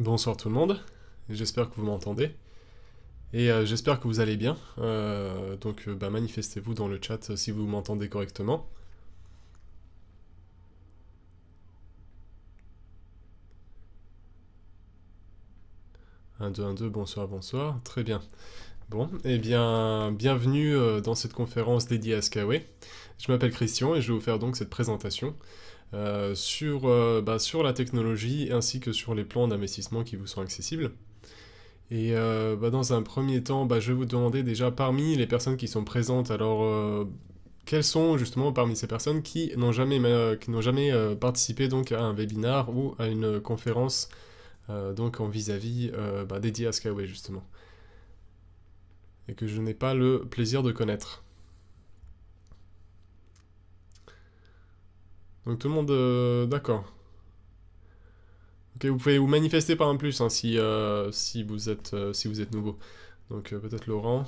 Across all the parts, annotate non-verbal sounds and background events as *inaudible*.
Bonsoir tout le monde, j'espère que vous m'entendez. Et euh, j'espère que vous allez bien. Euh, donc euh, bah, manifestez-vous dans le chat si vous m'entendez correctement. 1, 2, 1, 2, bonsoir, bonsoir. Très bien. Bon, eh bien, bienvenue dans cette conférence dédiée à Skyway. Je m'appelle Christian et je vais vous faire donc cette présentation sur, bah, sur la technologie ainsi que sur les plans d'investissement qui vous sont accessibles. Et euh, bah, dans un premier temps, bah, je vais vous demander déjà parmi les personnes qui sont présentes, alors euh, quelles sont justement parmi ces personnes qui n'ont jamais, qui euh, participé donc à un webinar ou à une conférence donc en vis-à-vis bah, dédiée à Skyway justement et que je n'ai pas le plaisir de connaître. Donc tout le monde d'accord. Ok, vous pouvez vous manifester par un plus hein, si, euh, si, vous êtes, euh, si vous êtes nouveau. Donc euh, peut-être Laurent.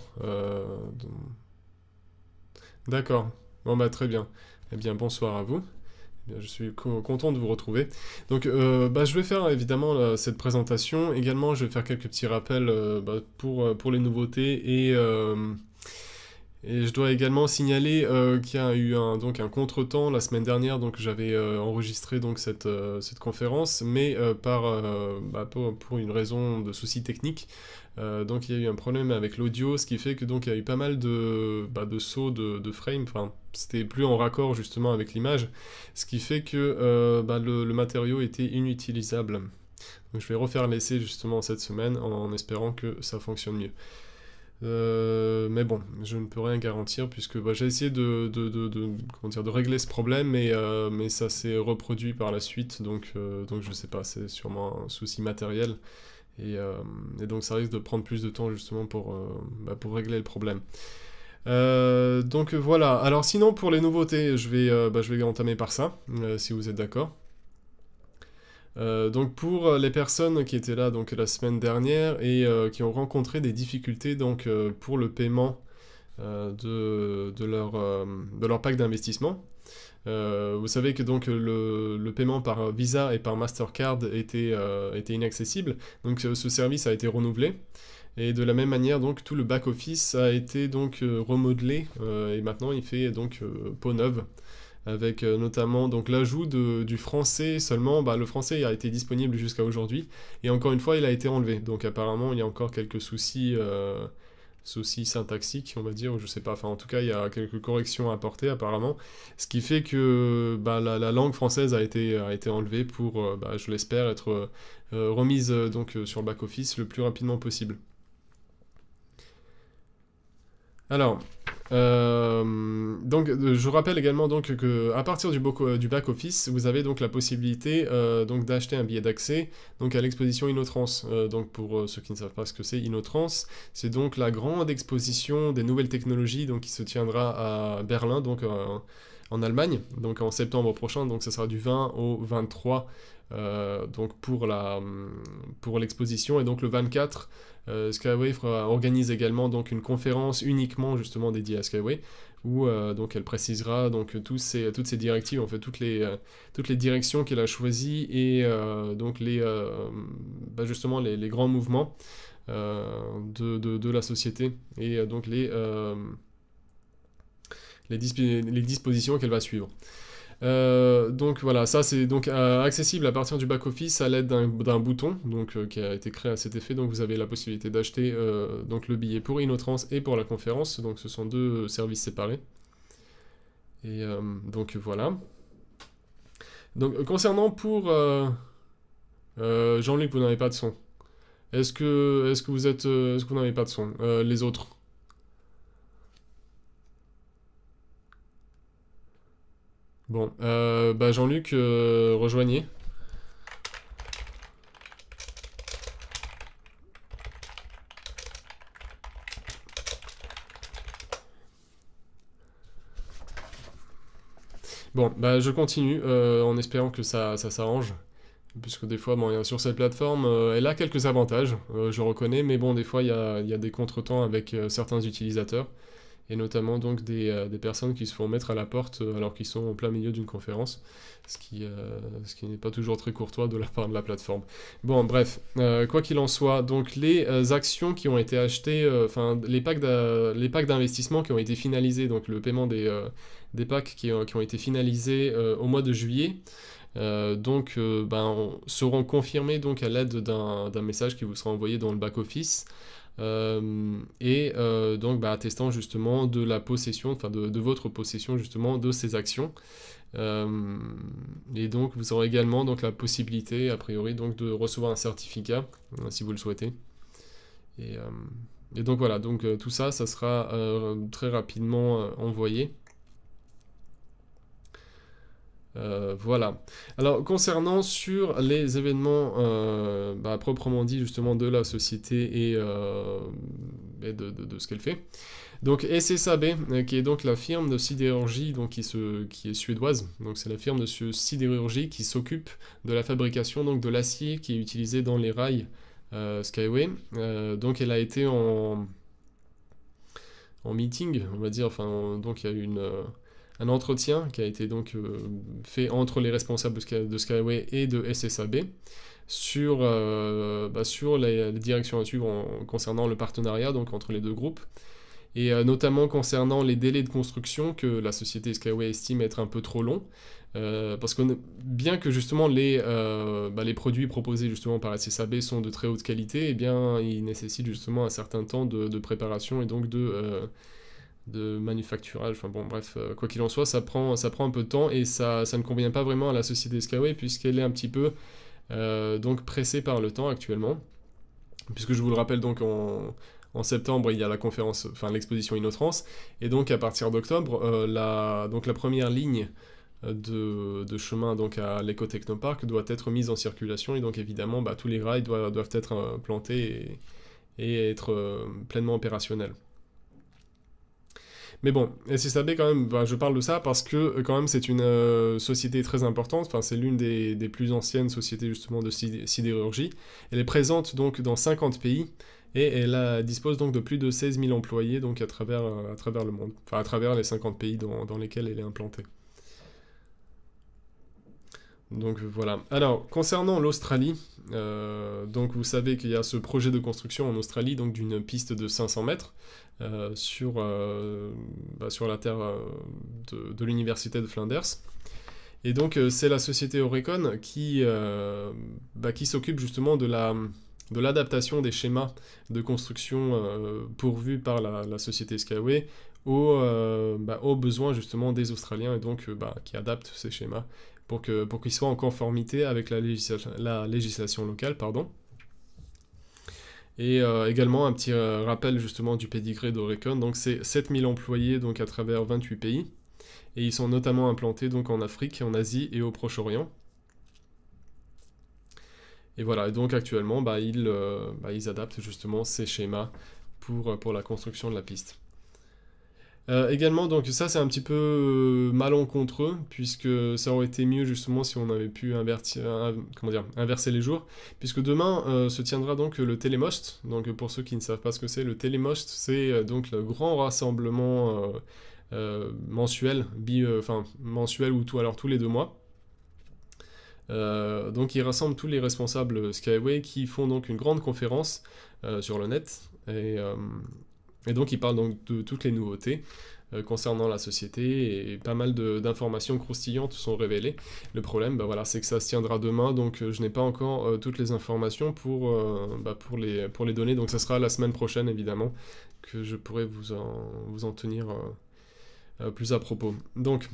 D'accord. Bon bah très bien. Eh bien bonsoir à vous. Eh je suis content de vous retrouver. Donc bah, je vais faire évidemment cette présentation. Également je vais faire quelques petits rappels bah, pour, pour les nouveautés et et je dois également signaler euh, qu'il y a eu un, donc un contretemps la semaine dernière, donc j'avais euh, enregistré donc cette, euh, cette conférence, mais par, bah, pour, une raison de soucis techniques, donc il y a eu un problème avec l'audio, ce qui fait que donc il y a eu pas mal de, bah, de sauts de, de frame, enfin c'était plus en raccord justement avec l'image, ce qui fait que bah, le, le, matériau était inutilisable. Donc je vais refaire l'essai justement cette semaine en espérant que ça fonctionne mieux. Euh, mais bon, je ne peux rien garantir puisque bah, j'ai essayé de, de, de, de régler ce problème, mais, euh, mais ça s'est reproduit par la suite, donc, euh, donc je sais pas, c'est sûrement un souci matériel. Et, et, donc ça risque de prendre plus de temps justement pour, bah, pour régler le problème. donc voilà, alors sinon pour les nouveautés, je vais, bah, je vais entamer par ça, si vous êtes d'accord. Euh, donc pour euh, les personnes qui étaient là donc la semaine dernière et euh, qui ont rencontré des difficultés donc pour le paiement de, de, leur, de leur pack d'investissement, vous savez que donc le, le, paiement par Visa et par Mastercard était, était inaccessible, donc ce service a été renouvelé. Et de la même manière, donc tout le back office a été donc remodelé et maintenant il fait donc peau neuve avec euh, notamment donc l'ajout du français seulement. Bah, le français a été disponible jusqu'à aujourd'hui, et encore une fois, il a été enlevé. Donc apparemment, il y a encore quelques soucis, euh, syntaxiques, on va dire, je sais pas. Enfin, en tout cas, il y a quelques corrections à apporter apparemment, ce qui fait que bah, la, langue française a été, a été enlevée pour, euh, bah, je l'espère, être remise donc sur le back office le plus rapidement possible. Alors, euh, donc, euh, je rappelle également donc que à partir du, du back office, vous avez donc la possibilité euh, donc d'acheter un billet d'accès donc à l'exposition Inotrans. donc pour ceux qui ne savent pas ce que c'est Inotrans, c'est donc la grande exposition des nouvelles technologies donc qui se tiendra à Berlin donc en Allemagne donc en septembre prochain. Donc ça sera du 20 au 23 donc pour la pour l'exposition et donc le 24 euh, Skyway organise également donc une conférence uniquement justement dédiée à Skyway où euh, donc elle précisera donc tous ces, toutes ces directives, en fait toutes les, euh, toutes les directions qu'elle a choisies et donc les, bah, justement les, les, grands mouvements de, de, la société et donc les, les dispositions qu'elle va suivre. Euh, donc voilà, ça c'est donc euh, accessible à partir du back-office à l'aide d'un bouton donc, euh, qui a été créé à cet effet. Donc vous avez la possibilité d'acheter donc le billet pour Inotrans et pour la conférence. Donc ce sont deux services séparés. Et donc voilà. Donc concernant pour Jean-Luc, vous n'avez pas de son. Est-ce que, est que vous êtes, est-ce que vous n'avez pas de son? Les autres? Bon, euh, bah Jean-Luc, euh, rejoignez. Bon, bah je continue euh, en espérant que ça, s'arrange. Puisque des fois, bon, sur cette plateforme, elle a quelques avantages, je reconnais, mais bon, des fois, il y a, y a, des contretemps avec certains utilisateurs. Et notamment donc des, des, personnes qui se font mettre à la porte alors qu'ils sont en plein milieu d'une conférence, ce qui, ce qui n'est pas toujours très courtois de la part de la plateforme. Bon, bref, quoi qu'il en soit, donc les actions qui ont été achetées, enfin les packs d'investissement qui ont été finalisés, donc le paiement des, des packs qui, qui, ont été finalisés au mois de juillet, euh, donc, euh, ben, seront confirmés donc à l'aide d'un message qui vous sera envoyé dans le back-office. Euh, et donc bah, attestant justement de la possession, enfin de, votre possession justement de ces actions. et donc vous aurez également donc la possibilité a priori donc de recevoir un certificat si vous le souhaitez. Et, et donc voilà, donc tout ça, ça sera très rapidement envoyé. Euh, voilà. Alors, concernant sur les événements euh, bah, proprement dit justement de la société et, euh, de, ce qu'elle fait. Donc SSAB, qui est donc la firme de sidérurgie qui est suédoise. Donc c'est la firme de sidérurgie qui s'occupe de la fabrication donc, de l'acier qui est utilisé dans les rails Skyway. donc elle a été en, en meeting, on va dire. Enfin, donc il y a eu une un entretien qui a été donc euh, fait entre les responsables de Skyway et de SSAB sur, euh, bah, sur les, directions à suivre concernant le partenariat donc entre les deux groupes. Et euh, notamment concernant les délais de construction que la société Skyway estime être un peu trop longs parce que bien que justement les, bah, les produits proposés justement par SSAB sont de très haute qualité, et eh bien ils nécessitent justement un certain temps de préparation et donc de de manufacturage, enfin bon bref, euh, quoi qu'il en soit, ça prend, ça prend un peu de temps et ça, ça ne convient pas vraiment à la société Skyway puisqu'elle est un petit peu euh, donc pressée par le temps actuellement. Puisque je vous le rappelle donc en, en septembre il y a la conférence, enfin l'exposition InnoTrans et donc à partir d'octobre, euh, la, donc la première ligne de, de, chemin donc à l'éco-technopark doit être mise en circulation et donc évidemment bah, tous les rails doivent, doivent être plantés et être pleinement opérationnels. Mais bon, SSAB quand même, bah, je parle de ça parce que euh, quand même c'est une euh, société très importante, enfin c'est l'une des, plus anciennes sociétés justement de sidérurgie. Elle est présente donc dans 50 pays et elle dispose donc de plus de 16 000 employés donc à travers, euh, à travers le monde, enfin à travers les 50 pays dans, dans lesquels elle est implantée. Donc voilà. Alors, concernant l'Australie, donc vous savez qu'il y a ce projet de construction en Australie, donc d'une piste de 500 mètres. Euh, sur, euh, bah, sur la terre euh, de, l'université de Flanders. Et donc c'est la société Orecon qui, bah, qui s'occupe justement de la de l'adaptation des schémas de construction pourvus par la, société Skyway aux, bah, aux, besoins justement des Australiens et donc bah, qui adaptent ces schémas pour qu'ils pour qu'ils soient en conformité avec la, la législation locale. Pardon. Et euh, également un petit euh, rappel justement du pédigré d'Orecon, donc c'est 7000 employés donc à travers 28 pays, et ils sont notamment implantés donc en Afrique, en Asie et au Proche-Orient. Et voilà, donc actuellement bah, ils, euh, bah, ils adaptent justement ces schémas pour la construction de la piste. Euh, également, donc ça c'est un petit peu euh, malencontreux, puisque ça aurait été mieux justement si on avait pu dire, inverser les jours, puisque demain euh, se tiendra donc le Télémost, donc pour ceux qui ne savent pas ce que c'est, le Télémost c'est donc le grand rassemblement mensuel, enfin mensuel ou tout, alors tous les deux mois. donc il rassemble tous les responsables Skyway qui font donc une grande conférence sur le net, et et donc il parle donc de toutes les nouveautés euh, concernant la société et pas mal d'informations croustillantes sont révélées. Le problème, bah voilà, c'est que ça se tiendra demain, donc euh, je n'ai pas encore euh, toutes les informations pour, bah, pour, les, pour les donner, donc ça sera la semaine prochaine évidemment que je pourrai vous en, vous en tenir plus à propos. Donc,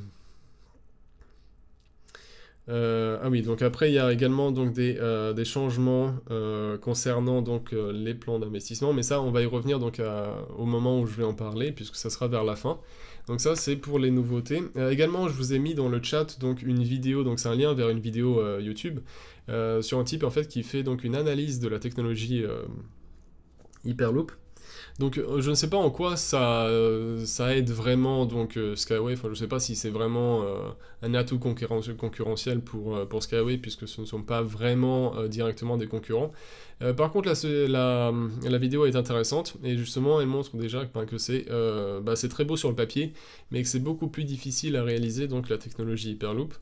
euh, ah oui, donc après il y a également donc des, euh, des changements euh, concernant donc les plans d'investissement, mais ça on va y revenir donc au moment où je vais en parler puisque ça sera vers la fin. Donc ça c'est pour les nouveautés. également je vous ai mis dans le chat donc une vidéo, donc c'est un lien vers une vidéo YouTube sur un type en fait qui fait donc une analyse de la technologie Hyperloop. Donc euh, je ne sais pas en quoi ça, euh, aide vraiment donc euh, Skyway, enfin je ne sais pas si c'est vraiment un atout concurrentiel pour, Skyway puisque ce ne sont pas vraiment directement des concurrents. par contre la, la, vidéo est intéressante et justement elle montre déjà que c'est bah, très beau sur le papier mais que c'est beaucoup plus difficile à réaliser donc la technologie Hyperloop.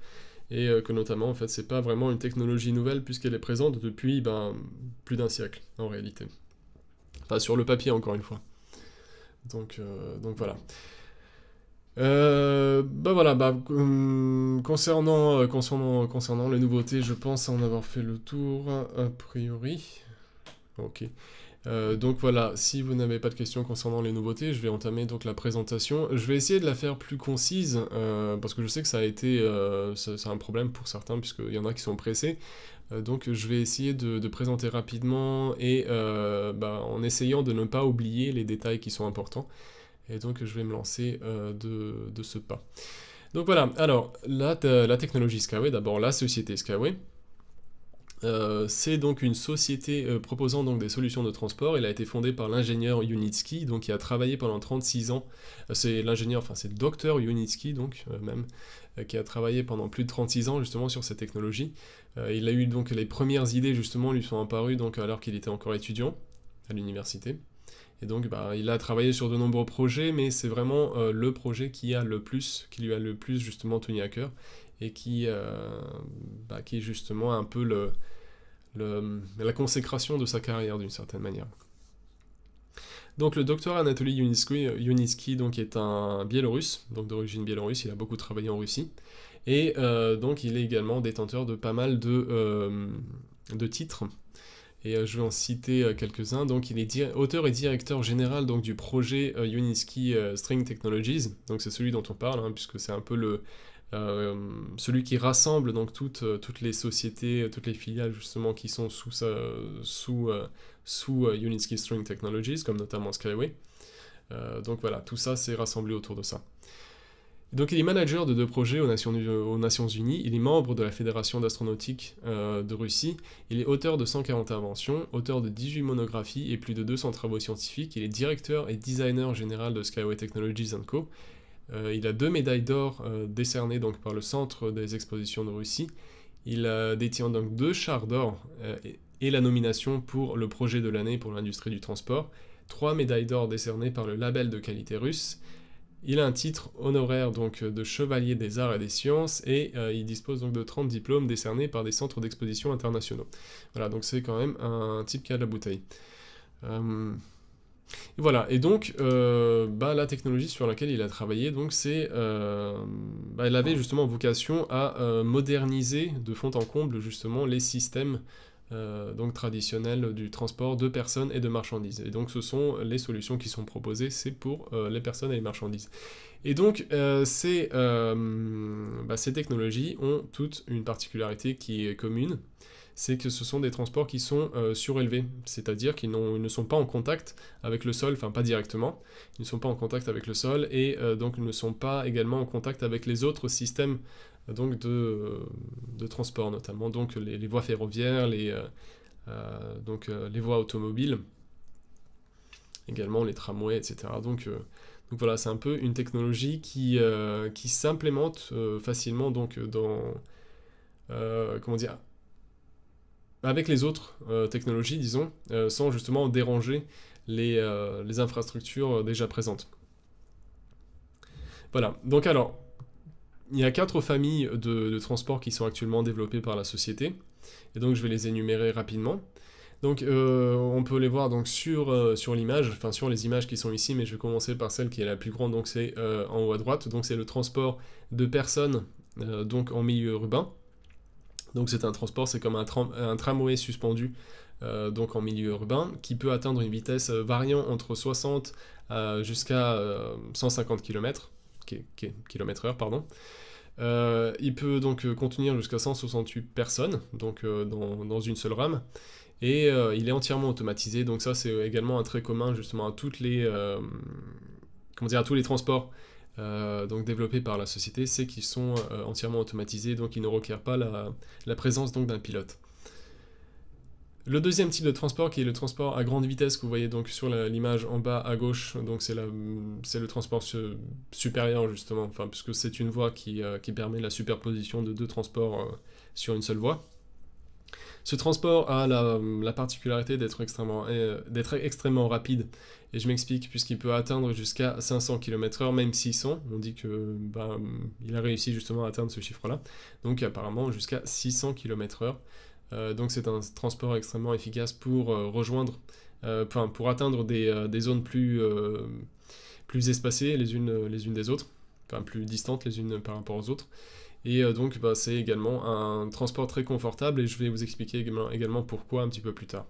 Et que notamment en fait c'est pas vraiment une technologie nouvelle puisqu'elle est présente depuis ben, plus d'un siècle en réalité sur le papier, encore une fois. Donc, euh, donc voilà. Euh, bah voilà, bah, hum, concernant, euh, concernant, concernant les nouveautés, je pense en avoir fait le tour, a priori. Ok. donc voilà, si vous n'avez pas de questions concernant les nouveautés, je vais entamer donc la présentation. Je vais essayer de la faire plus concise, parce que je sais que ça a été c'est un problème pour certains, puisqu'il y en a qui sont pressés. Euh, donc je vais essayer de, présenter rapidement et euh, bah, en essayant de ne pas oublier les détails qui sont importants. Et donc je vais me lancer euh, de, ce pas. Donc voilà, alors la, technologie Skyway, d'abord la société Skyway. c'est donc une société proposant donc des solutions de transport. Elle a été fondée par l'ingénieur Unitsky, donc qui a travaillé pendant 36 ans. c'est l'ingénieur, enfin c'est le docteur Unitsky, donc même, qui a travaillé pendant plus de 36 ans justement sur cette technologie. Euh, il a eu donc les premières idées justement lui sont apparues donc alors qu'il était encore étudiant à l'université. Et donc bah, il a travaillé sur de nombreux projets, mais c'est vraiment euh, le projet qui a le plus, qui lui a le plus justement tenu à cœur, et qui, euh, bah, qui est justement un peu le, la consécration de sa carrière d'une certaine manière. Donc le docteur Anatoly Yunitsky, donc, est un Biélorusse, donc d'origine biélorusse, il a beaucoup travaillé en Russie, et euh, donc il est également détenteur de pas mal de, euh, de titres. Et euh, je vais en citer quelques-uns. Donc il est auteur et directeur général donc, du projet Unitsky String Technologies. Donc c'est celui dont on parle, hein, puisque c'est un peu le, celui qui rassemble donc toutes, toutes les sociétés, toutes les filiales justement qui sont sous, sous, String Technologies, comme notamment Skyway. donc voilà, tout ça c'est rassemblé autour de ça. Donc il est manager de deux projets aux Nations, Unies, il est membre de la Fédération d'astronautique euh, de Russie, il est auteur de 140 inventions, auteur de 18 monographies et plus de 200 travaux scientifiques, il est directeur et designer général de Skyway Technologies Co. Euh, il a deux médailles d'or euh, décernées donc, par le Centre des expositions de Russie, il détient donc deux chars d'or et, et la nomination pour le projet de l'année pour l'industrie du transport, trois médailles d'or décernées par le label de qualité russe, il a un titre honoraire donc de chevalier des arts et des sciences et euh, il dispose donc de 30 diplômes décernés par des centres d'exposition internationaux. Voilà, donc c'est quand même un type qui a de la bouteille. Euh, voilà, et donc euh, bah, la technologie sur laquelle il a travaillé, donc c'est, bah, elle avait justement vocation à moderniser de fond en comble justement les systèmes euh, donc traditionnel du transport de personnes et de marchandises. Et donc ce sont les solutions qui sont proposées, c'est pour euh, les personnes et les marchandises. Et donc euh, bah, ces technologies ont toutes une particularité qui est commune, c'est que ce sont des transports qui sont surélevés, c'est-à-dire qu'ils ne sont pas en contact avec le sol, enfin pas directement, ils ne sont pas en contact avec le sol et donc ne sont pas également en contact avec les autres systèmes donc de, de transport notamment, donc les, voies ferroviaires, les, euh, euh, donc, euh, les voies automobiles, également les tramways, etc. Donc, donc voilà, c'est un peu une technologie qui, qui s'implémente facilement donc dans comment dire avec les autres technologies, disons, sans justement déranger les, les infrastructures déjà présentes. Voilà, donc alors, il y a quatre familles de, transports qui sont actuellement développées par la société, et donc je vais les énumérer rapidement. Donc euh, on peut les voir donc sur, euh, l'image, enfin sur les images qui sont ici, mais je vais commencer par celle qui est la plus grande, donc c'est euh, en haut à droite, donc c'est le transport de personnes donc en milieu urbain. Donc c'est un transport, c'est comme un, tramway suspendu donc en milieu urbain, qui peut atteindre une vitesse variant entre 60 jusqu'à 150 km, km heure. Euh, il peut donc euh, contenir jusqu'à 168 personnes, donc euh, dans, une seule rame, et il est entièrement automatisé, donc ça c'est également un trait commun justement à toutes les, comment dire, à tous les transports donc développés par la société, c'est qu'ils sont entièrement automatisés, donc ils ne requièrent pas la, présence donc d'un pilote. Le deuxième type de transport, qui est le transport à grande vitesse, que vous voyez donc sur l'image en bas à gauche, donc c'est le transport supérieur justement, enfin, puisque c'est une voie qui, euh, qui, permet la superposition de deux transports euh, sur une seule voie. Ce transport a la, particularité d'être extrêmement, euh, rapide, et je m'explique, puisqu'il peut atteindre jusqu'à 500 km/h, même 600, on dit que bah, il a réussi justement à atteindre ce chiffre-là, donc apparemment jusqu'à 600 km/h. Euh, donc c'est un transport extrêmement efficace pour euh, rejoindre, euh, pour atteindre des, zones plus, plus espacées les unes, les unes des autres, enfin plus distantes les unes par rapport aux autres. Et donc bah, c'est également un transport très confortable et je vais vous expliquer également, pourquoi un petit peu plus tard.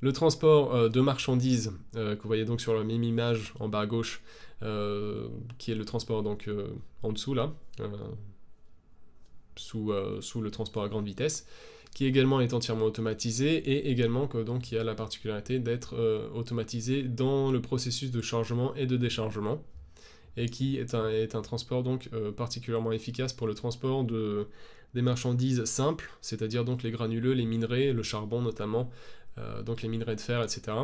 Le transport de marchandises, que vous voyez donc sur la même image en bas à gauche, qui est le transport donc en dessous là, sous, euh, le transport à grande vitesse, qui également est entièrement automatisé et également que, donc, qui a la particularité d'être euh, automatisé dans le processus de chargement et de déchargement et qui est un, est un transport donc euh, particulièrement efficace pour le transport de, des marchandises simples, c'est-à-dire donc les granuleux, les minerais, le charbon notamment, donc les minerais de fer, etc.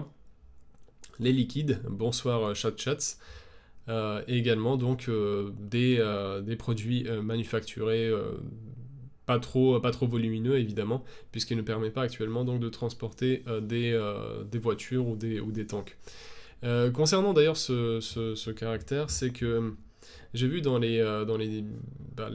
Les liquides, bonsoir chat chats, euh, et également donc euh, des, euh, des, produits manufacturés pas trop, pas trop volumineux évidemment, puisqu'il ne permet pas actuellement donc de transporter des, des, voitures ou des, ou des tanks. Concernant d'ailleurs ce, ce, caractère, c'est que j'ai vu dans les, dans les, bah,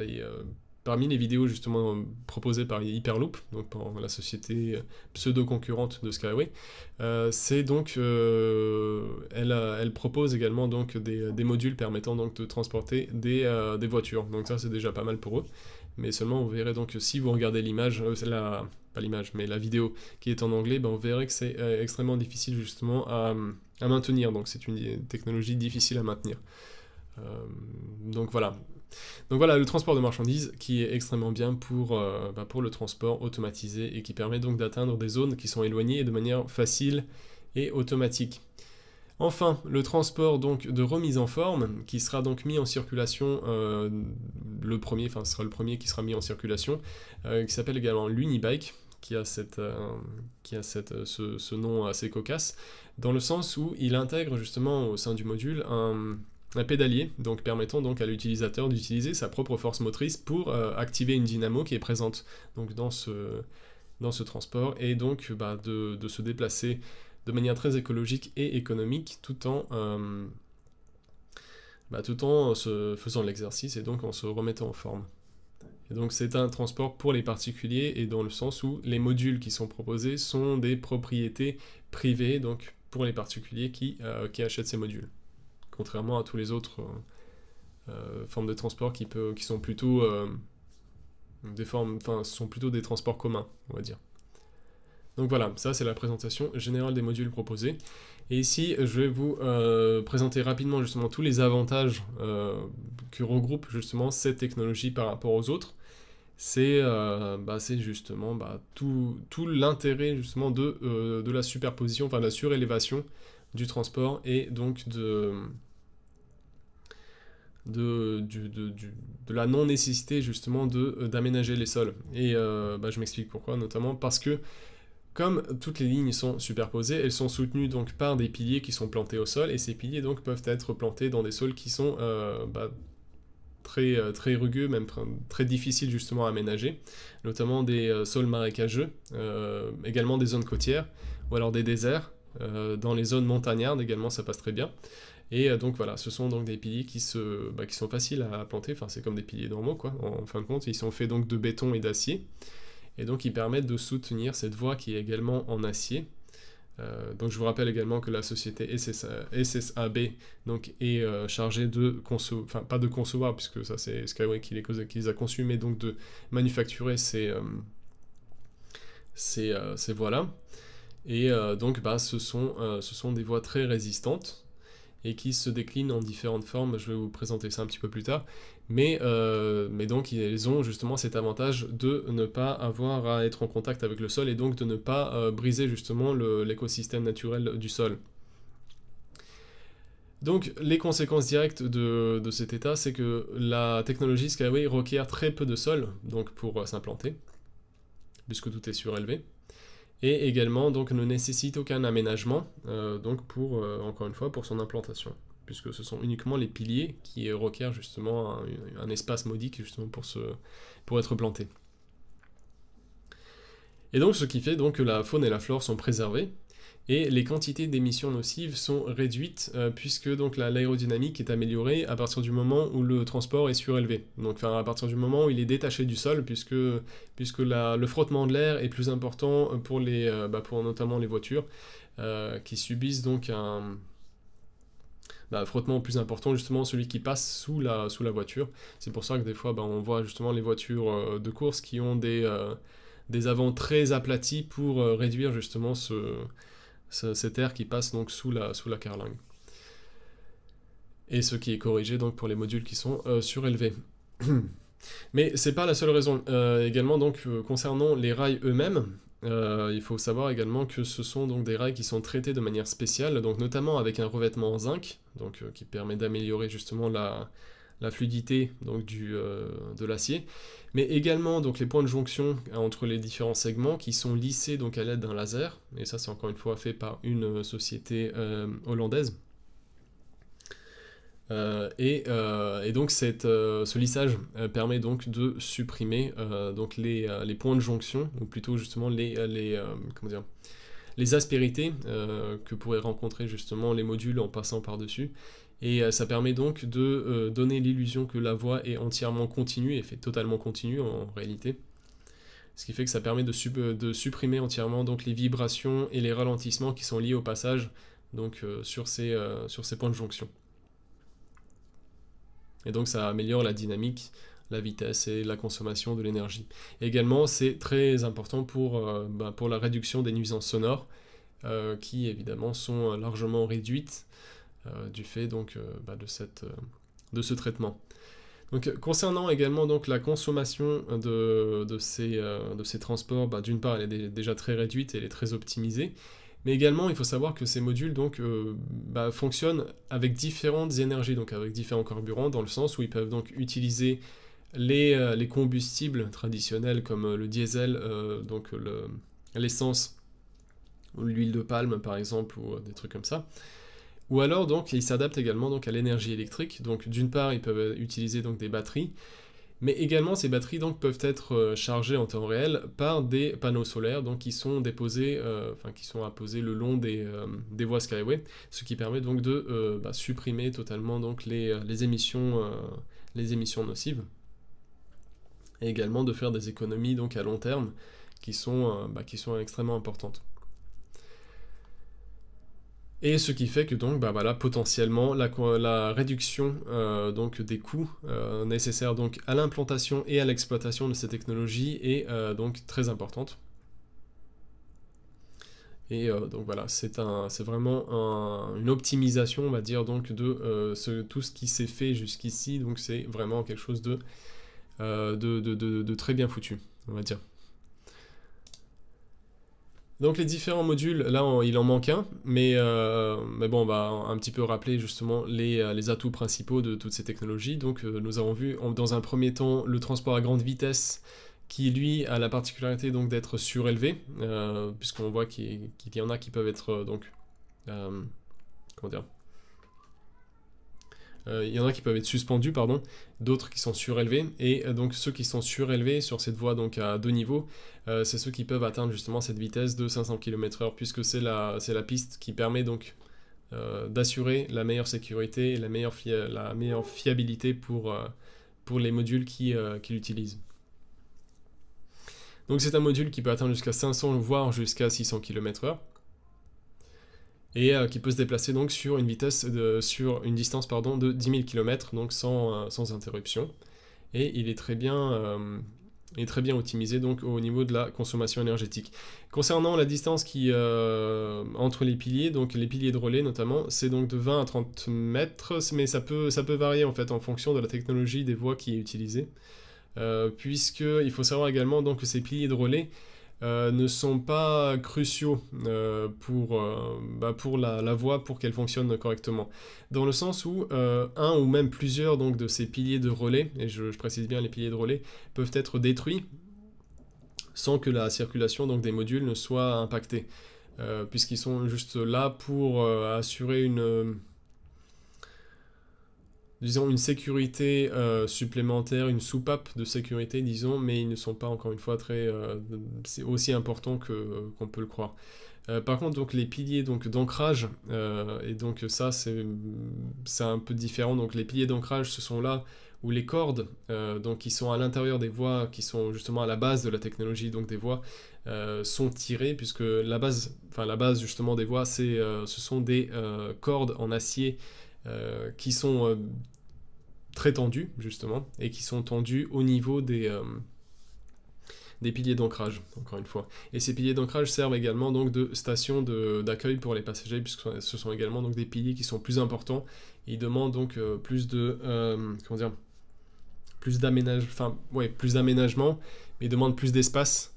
Parmi les vidéos justement proposées par Hyperloop, donc la société pseudo-concurrente de Skyway, euh, c'est donc, euh, elle, elle, propose également donc des, modules permettant donc de transporter des, euh, des voitures. Donc ça c'est déjà pas mal pour eux. Mais seulement vous verrez donc si vous regardez l'image, la, pas l'image, mais la vidéo qui est en anglais, ben, vous verrez que c'est extrêmement difficile justement à, à maintenir. Donc c'est une technologie difficile à maintenir. donc voilà, donc voilà, le transport de marchandises qui est extrêmement bien pour, euh, bah, pour le transport automatisé et qui permet donc d'atteindre des zones qui sont éloignées de manière facile et automatique. Enfin, le transport donc de remise en forme, qui sera donc mis en circulation, euh, le premier, enfin ce sera le premier qui sera mis en circulation, euh, qui s'appelle également l'Unibike, qui a, cette, qui a cette, ce, ce, nom assez cocasse, dans le sens où il intègre justement au sein du module un, un pédalier, donc permettant donc à l'utilisateur d'utiliser sa propre force motrice pour euh, activer une dynamo qui est présente donc dans ce, dans ce transport et donc bah, de, se déplacer de manière très écologique et économique tout en, euh, bah, tout en se faisant l'exercice et donc en se remettant en forme. Donc c'est un transport pour les particuliers et dans le sens où les modules qui sont proposés sont des propriétés privées donc pour les particuliers qui, euh, qui achètent ces modules contrairement à tous les autres euh, euh, formes de transport qui, peut, sont plutôt des formes, enfin, sont plutôt des transports communs, on va dire. Donc voilà, ça c'est la présentation générale des modules proposés. Et ici, je vais vous présenter rapidement justement tous les avantages que regroupe justement cette technologie par rapport aux autres. C'est bah, justement bah, tout, l'intérêt justement de, de la superposition, enfin la surélévation du transport et donc de, la non-nécessité justement euh, d'aménager les sols. Et euh, bah, je m'explique pourquoi, notamment parce que comme toutes les lignes sont superposées, elles sont soutenues donc par des piliers qui sont plantés au sol, et ces piliers donc peuvent être plantés dans des sols qui sont euh, bah, très, très rugueux, même très difficiles justement à aménager, notamment des sols marécageux, également des zones côtières, ou alors des déserts, euh, dans les zones montagnardes également, ça passe très bien. Et euh, donc voilà, ce sont donc des piliers qui, se, bah, qui sont faciles à planter, enfin c'est comme des piliers normaux quoi, en, fin de compte, ils sont faits donc de béton et d'acier, et donc ils permettent de soutenir cette voie qui est également en acier. Euh, donc je vous rappelle également que la société SSAB donc, est chargée de concevoir, enfin pas de concevoir puisque ça c'est Skyway qui les, a conçus, mais donc de manufacturer ces, ces, ces voies-là. Et euh, donc bah, ce, sont, euh, ce sont des voies très résistantes et qui se déclinent en différentes formes, je vais vous présenter ça un petit peu plus tard, mais, euh, mais donc elles ont justement cet avantage de ne pas avoir à être en contact avec le sol et donc de ne pas briser justement l'écosystème naturel du sol. Donc les conséquences directes de, de cet état, c'est que la technologie Skyway requiert très peu de sol donc pour s'implanter, puisque tout est surélevé. Et également donc ne nécessite aucun aménagement, donc pour, encore une fois, pour son implantation puisque ce sont uniquement les piliers qui requièrent justement un, espace modique justement pour, se, pour être plantés. Et donc ce qui fait donc que la faune et la flore sont préservées, et les quantités d'émissions nocives sont réduites euh, puisque donc l'aérodynamique est améliorée à partir du moment où le transport est surélevé. Donc à partir du moment où il est détaché du sol puisque, puisque le frottement de l'air est plus important pour, les, euh, bah, pour notamment les voitures euh, qui subissent donc un, bah, frottement plus important, justement celui qui passe sous la, sous la voiture. C'est pour ça que des fois, bah, on voit justement les voitures euh, de course qui ont des, euh, des avants très aplatis pour euh, réduire justement ce, cet air qui passe donc sous la, sous la carlingue. Et ce qui est corrigé donc pour les modules qui sont surélevés. *clears throat* Mais c'est pas la seule raison. également donc concernant les rails eux-mêmes, euh, il faut savoir également que ce sont donc des rails qui sont traités de manière spéciale, donc notamment avec un revêtement en zinc, euh, qui permet d'améliorer justement la, fluidité euh, de l'acier, mais également donc, les points de jonction entre les différents segments qui sont lissés donc, à l'aide d'un laser, et ça c'est encore une fois fait par une société hollandaise. Euh, euh, et, donc euh, ce lissage permet donc de supprimer donc les, points de jonction, ou plutôt justement les, aspérités que pourraient rencontrer justement les modules en passant par-dessus. Et ça permet donc de donner l'illusion que la voie est entièrement continue, et fait totalement continue en réalité. Ce qui fait que ça permet de, supprimer entièrement donc les vibrations et les ralentissements qui sont liés au passage donc, sur ces points de jonction. Et donc ça améliore la dynamique, la vitesse et la consommation de l'énergie. Également, c'est très important pour, euh, bah, pour la réduction des nuisances sonores, euh, qui évidemment sont largement réduites euh, du fait donc, bah, de, cette, de ce traitement. Donc, concernant également donc, la consommation de, de, ces, de ces transports, bah, d'une part elle est déjà très réduite et elle est très optimisée, mais également, il faut savoir que ces modules donc, euh, bah, fonctionnent avec différentes énergies, donc avec différents carburants, dans le sens où ils peuvent donc utiliser les, euh, les combustibles traditionnels comme euh, le diesel, donc l'essence, l'huile de palme par exemple, ou des trucs comme ça. Ou alors donc ils s'adaptent également donc à l'énergie électrique. Donc d'une part ils peuvent utiliser donc des batteries, mais également, ces batteries donc, peuvent être euh, chargées en temps réel par des panneaux solaires donc, qui sont déposés, euh, enfin qui sont apposés le long des, euh, des, voies Skyway, ce qui permet donc de bah, supprimer totalement donc, les, les émissions, les émissions nocives et également de faire des économies donc, à long terme qui sont, bah, qui sont extrêmement importantes. Et ce qui fait que donc, bah voilà, potentiellement, la, réduction euh, donc, des coûts euh, nécessaires donc, à l'implantation et à l'exploitation de ces technologies est euh, donc très importante. Et donc voilà, c'est vraiment une optimisation, on va dire, donc, de tout ce qui s'est fait jusqu'ici. Donc c'est vraiment quelque chose de, de très bien foutu, on va dire. Donc les différents modules, là il en manque un, mais, euh, mais bon on va un petit peu rappeler justement les, euh, les atouts principaux de toutes ces technologies. Donc euh, nous avons vu dans un premier temps le transport à grande vitesse qui lui a la particularité donc d'être surélevé, puisqu'on voit qu'il y en a qui peuvent être donc comment dire il y en a qui peuvent être suspendus, pardon, d'autres qui sont surélevés, et euh, donc ceux qui sont surélevés sur cette voie donc à deux niveaux, euh, c'est ceux qui peuvent atteindre justement cette vitesse de 500 km/h, puisque c'est la, la piste qui permet donc d'assurer la meilleure sécurité et la meilleure, la meilleure fiabilité pour, pour les modules qui, qui l'utilisent. Donc c'est un module qui peut atteindre jusqu'à 500 voire jusqu'à 600 km/h et euh, qui peut se déplacer donc sur une vitesse sur une distance pardon, de 10 000 km donc sans, euh, sans interruption et il est très bien euh, est très bien optimisé donc au niveau de la consommation énergétique. Concernant la distance qui entre les piliers, donc les piliers de relais notamment, c'est donc de 20 à 30 mètres, mais ça peut, ça peut varier en fait en fonction de la technologie des voies qui est utilisée, puisque il faut savoir également donc que ces piliers de relais euh, ne sont pas cruciaux euh, pour, euh, bah, la, voie pour qu'elle fonctionne correctement. Dans le sens où un ou même plusieurs donc, de ces piliers de relais, et je, précise bien les piliers de relais, peuvent être détruits sans que la circulation donc, des modules ne soit impactée, puisqu'ils sont juste là pour assurer une disons, une sécurité euh, supplémentaire, une soupape de sécurité, disons, mais ils ne sont pas, encore une fois, très euh, aussi importants que, qu'on peut le croire. Euh, par contre, donc, les piliers donc, d'ancrage, et donc ça, c'est, c'est un peu différent. Donc, les piliers d'ancrage, ce sont là où les cordes, donc, qui sont à l'intérieur des voies, qui sont justement à la base de la technologie donc, des voies, sont tirées, puisque la base, enfin, la base justement des voies, c'est, ce sont des cordes en acier qui sont très tendus, justement, et qui sont tendus au niveau des, euh, des piliers d'ancrage, encore une fois. Et ces piliers d'ancrage servent également donc de station d'accueil pour les passagers, puisque ce sont également donc des piliers qui sont plus importants. Ils demandent donc euh, plus de... Euh, comment dire plus d'aménagement, enfin, ouais, plus d'aménagement, mais ils demandent plus d'espace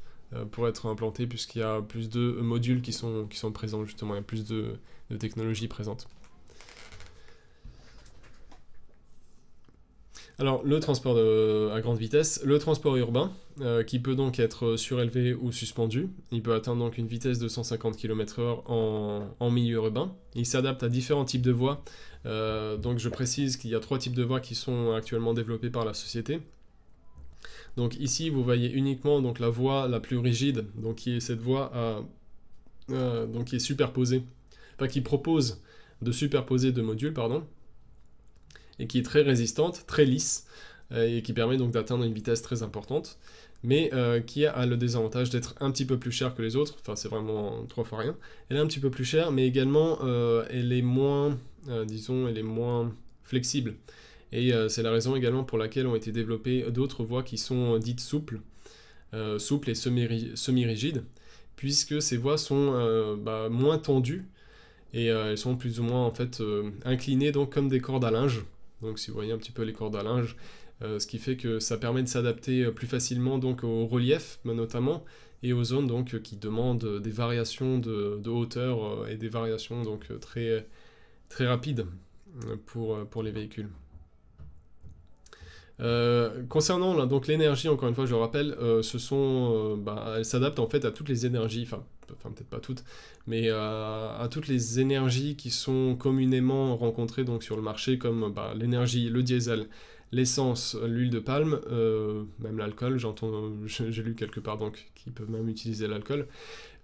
pour être implantés, puisqu'il y a plus de modules qui sont, qui sont présents, justement, il y a plus de, de technologies présentes. Alors, le transport à grande vitesse, le transport urbain, euh, qui peut donc être surélevé ou suspendu. Il peut atteindre donc une vitesse de 150 km/h en, milieu urbain. Il s'adapte à différents types de voies. Euh, donc, je précise qu'il y a trois types de voies qui sont actuellement développées par la société. Donc ici, vous voyez uniquement donc, la voie la plus rigide, donc qui est cette voie euh, qui est superposée, enfin qui propose de superposer deux modules, pardon et qui est très résistante, très lisse, euh, et qui permet donc d'atteindre une vitesse très importante, mais euh, qui a le désavantage d'être un petit peu plus chère que les autres, enfin c'est vraiment trois fois rien, elle est un petit peu plus chère, mais également euh, elle est moins, disons, elle est moins flexible, et c'est la raison également pour laquelle ont été développées d'autres voies qui sont dites souples, souples et semi-rigides, puisque ces voies sont bah, moins tendues, et elles sont plus ou moins en fait inclinées donc comme des cordes à linge, donc si vous voyez un petit peu les cordes à linge, euh, ce qui fait que ça permet de s'adapter euh, plus facilement donc au relief notamment et aux zones donc qui demandent des variations de, hauteur euh, et des variations donc très très rapides pour, pour les véhicules. concernant l'énergie, encore une fois, je le rappelle, sont, bah, elle s'adapte en fait à toutes les énergies, enfin peut-être pas toutes, mais euh, à toutes les énergies qui sont communément rencontrées donc, sur le marché, comme bah, l'énergie, le diesel, l'essence, l'huile de palme, euh, même l'alcool, j'entends, j'ai lu quelque part donc qu'ils peuvent même utiliser l'alcool,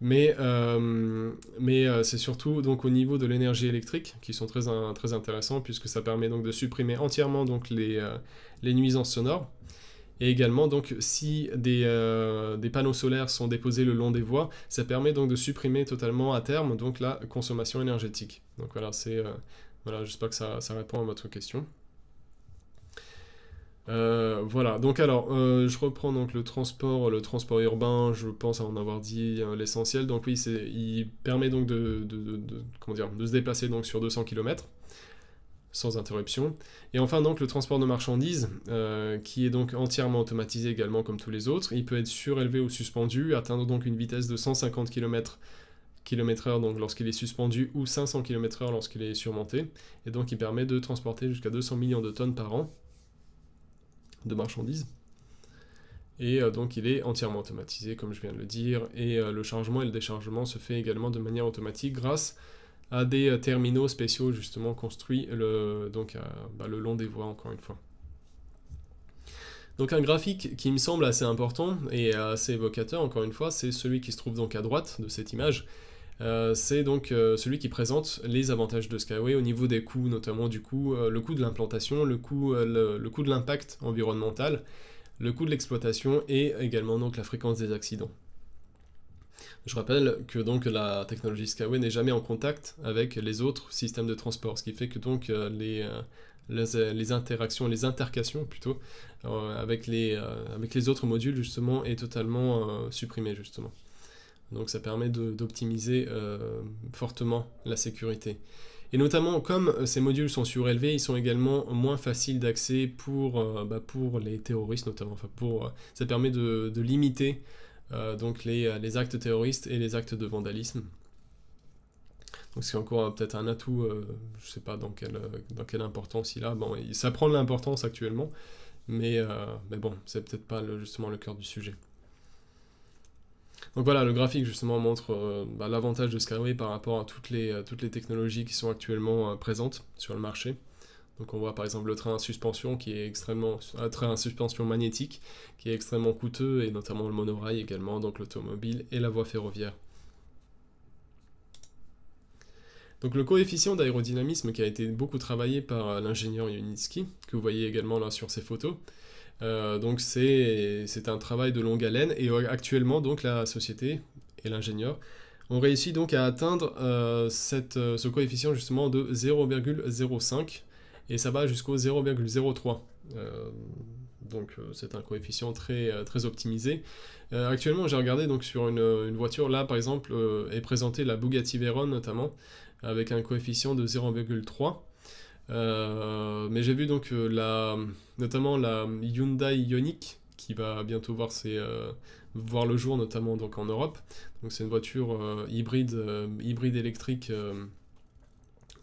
mais, euh, c'est surtout donc au niveau de l'énergie électrique qui sont très, très intéressants puisque ça permet donc de supprimer entièrement donc les nuisances sonores et également, donc, si euh, des, panneaux solaires sont déposés le long des voies, ça permet donc de supprimer totalement à terme donc, la consommation énergétique. Donc voilà, c'est euh, voilà j'espère que ça, répond à votre question. Euh, voilà, donc alors, je reprends donc le transport, le transport urbain, je pense en avoir dit l'essentiel. Donc oui, il permet donc de, comment dire, de se déplacer donc sur 200 km sans interruption. Et enfin donc le transport de marchandises, euh, qui est donc entièrement automatisé également comme tous les autres. Il peut être surélevé ou suspendu, atteindre donc une vitesse de 150 km km/h donc lorsqu'il est suspendu ou 500 km/h lorsqu'il est surmonté. Et donc il permet de transporter jusqu'à 200 millions de tonnes par an de marchandises. Et euh, donc il est entièrement automatisé comme je viens de le dire. Et euh, le chargement et le déchargement se fait également de manière automatique grâce à des euh, terminaux spéciaux justement construits le, donc, bah, le long des voies encore une fois. Donc un graphique qui me semble assez important et assez évocateur encore une fois, c'est celui qui se trouve donc à droite de cette image. Euh, c'est donc euh, celui qui présente les avantages de Skyway au niveau des coûts, notamment du coup le coût de l'implantation, le coût, le, coût de l'impact environnemental, le coût de l'exploitation et également donc la fréquence des accidents. Je rappelle que donc la technologie Skyway n'est jamais en contact avec les autres systèmes de transport, ce qui fait que donc euh, les, euh, les, interactions, les intercations plutôt, euh, avec, les, avec les autres modules justement est totalement supprimée justement. Donc ça permet d'optimiser fortement la sécurité. Et notamment, comme ces modules sont surélevés, ils sont également moins faciles d'accès pour, bah, pour les terroristes notamment. Enfin, pour, ça permet de, de limiter euh, donc euh, les, actes terroristes et les actes de vandalisme. Donc c'est encore euh, peut-être un atout, je ne sais pas dans quelle, dans quelle importance il a. Bon, ça prend de l'importance actuellement, mais, mais bon, c'est peut-être pas justement le cœur du sujet. Donc voilà, le graphique justement montre bah, l'avantage de Skyway par rapport à toutes les, toutes les technologies qui sont actuellement présentes sur le marché. Donc on voit par exemple le train à suspension qui est extrêmement un train à suspension magnétique qui est extrêmement coûteux et notamment le monorail également, donc l'automobile et la voie ferroviaire. Donc le coefficient d'aérodynamisme qui a été beaucoup travaillé par l'ingénieur Yunitsky, que vous voyez également là sur ces photos, euh, donc c'est un travail de longue haleine et actuellement donc la société et l'ingénieur ont réussi donc à atteindre euh, cette, euh, ce coefficient justement de 0,05 et ça va jusqu'au 0,03. donc c'est un coefficient très, très optimisé. actuellement j'ai regardé donc sur une, voiture là par exemple est présentée la Bugatti Veyron notamment avec un coefficient de 0,3. Euh, mais j'ai vu donc euh, la, notamment la Hyundai Ioniq qui va bientôt voir, ses, euh, voir le jour, notamment donc en Europe. Donc c'est une voiture hybride, hybride électrique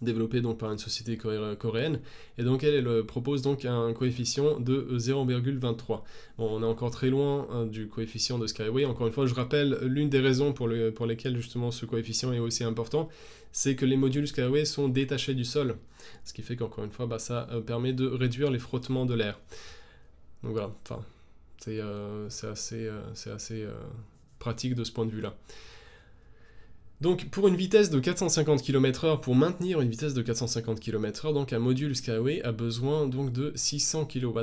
développée donc par une société coréenne, et donc elle, elle, propose donc un coefficient de 0,23. Bon, on est encore très loin hein, du coefficient de Skyway, encore une fois je rappelle l'une des raisons pour, le, pour lesquelles justement ce coefficient est aussi important, c'est que les modules Skyway sont détachés du sol, ce qui fait qu'encore une fois bah, ça euh, permet de réduire les frottements de l'air. Donc voilà, enfin, c'est euh, assez, euh, assez pratique de ce point de vue là. Donc pour une vitesse de 450 km/h, pour maintenir une vitesse de 450 km/h, donc un module Skyway a besoin donc de 600 kW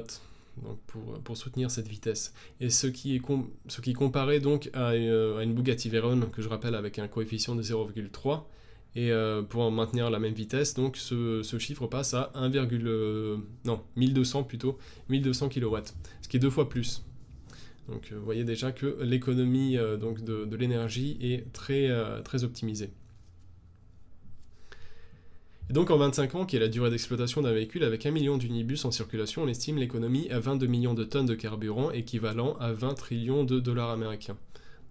donc pour, soutenir cette vitesse. Et ce qui est ce qui comparé donc à, une Bugatti Veyron que je rappelle avec un coefficient de 0,3 et euh, pour maintenir la même vitesse, donc ce, chiffre passe à 1, non 1200 plutôt 1200 kW, ce qui est deux fois plus. Donc euh, vous voyez déjà que l'économie euh, donc de, l'énergie est très, euh, très optimisée. Et donc en 25 ans, qui est la durée d'exploitation d'un véhicule, avec 1 million d'unibus en circulation, on estime l'économie à 22 millions de tonnes de carburant, équivalent à 20 trillions de dollars américains.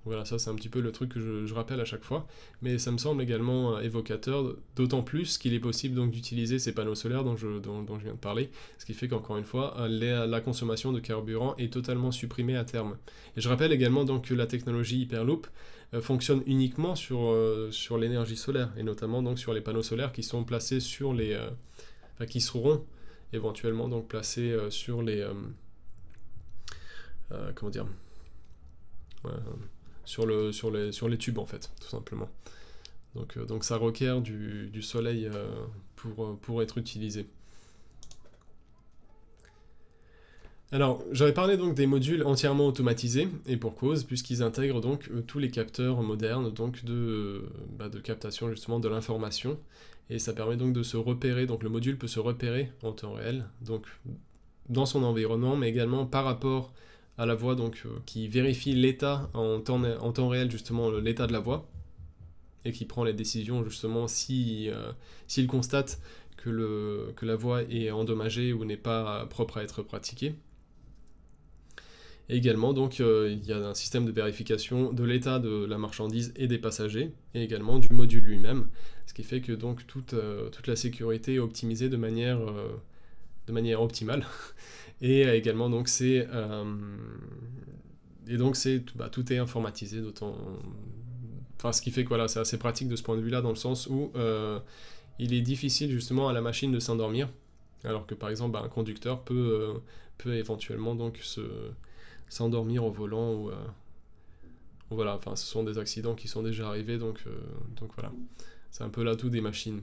Voilà, ça c'est un petit peu le truc que je, rappelle à chaque fois, mais ça me semble également euh, évocateur, d'autant plus qu'il est possible donc d'utiliser ces panneaux solaires dont je, viens de parler, ce qui fait qu'encore une fois, euh, la consommation de carburant est totalement supprimée à terme. Et je rappelle également donc que la technologie Hyperloop euh, fonctionne uniquement sur, l'énergie solaire, et notamment donc sur les panneaux solaires qui sont placés sur les... qui seront éventuellement donc placés sur les... comment dire sur, le, sur, les, sur les tubes en fait, tout simplement. Donc, euh, donc ça requiert du, soleil euh, pour, euh, pour être utilisé. Alors, j'avais parlé donc des modules entièrement automatisés, et pour cause, puisqu'ils intègrent donc tous les capteurs modernes donc de, bah, de captation justement de l'information, et ça permet donc de se repérer, donc le module peut se repérer en temps réel, donc dans son environnement, mais également par rapport à la voix donc, euh, qui vérifie l'état en temps, en temps réel, justement, l'état de la voix, et qui prend les décisions, justement, si, euh, s'il constate que, le, que la voix est endommagée ou n'est pas propre à être pratiquée. Et également, donc, euh, il y a un système de vérification de l'état de la marchandise et des passagers, et également du module lui-même, ce qui fait que donc toute, toute la sécurité est optimisée de manière, de manière optimale. Et également, donc, c'est. Euh, et donc, c'est bah, tout est informatisé, d'autant. Enfin, ce qui fait que voilà, c'est assez pratique de ce point de vue-là, dans le sens où euh, il est difficile justement à la machine de s'endormir, alors que par exemple, bah, un conducteur peut, euh, peut éventuellement donc se s'endormir au volant ou voilà, enfin, ce sont des accidents qui sont déjà arrivés, donc, donc voilà. C'est un peu l'atout des machines.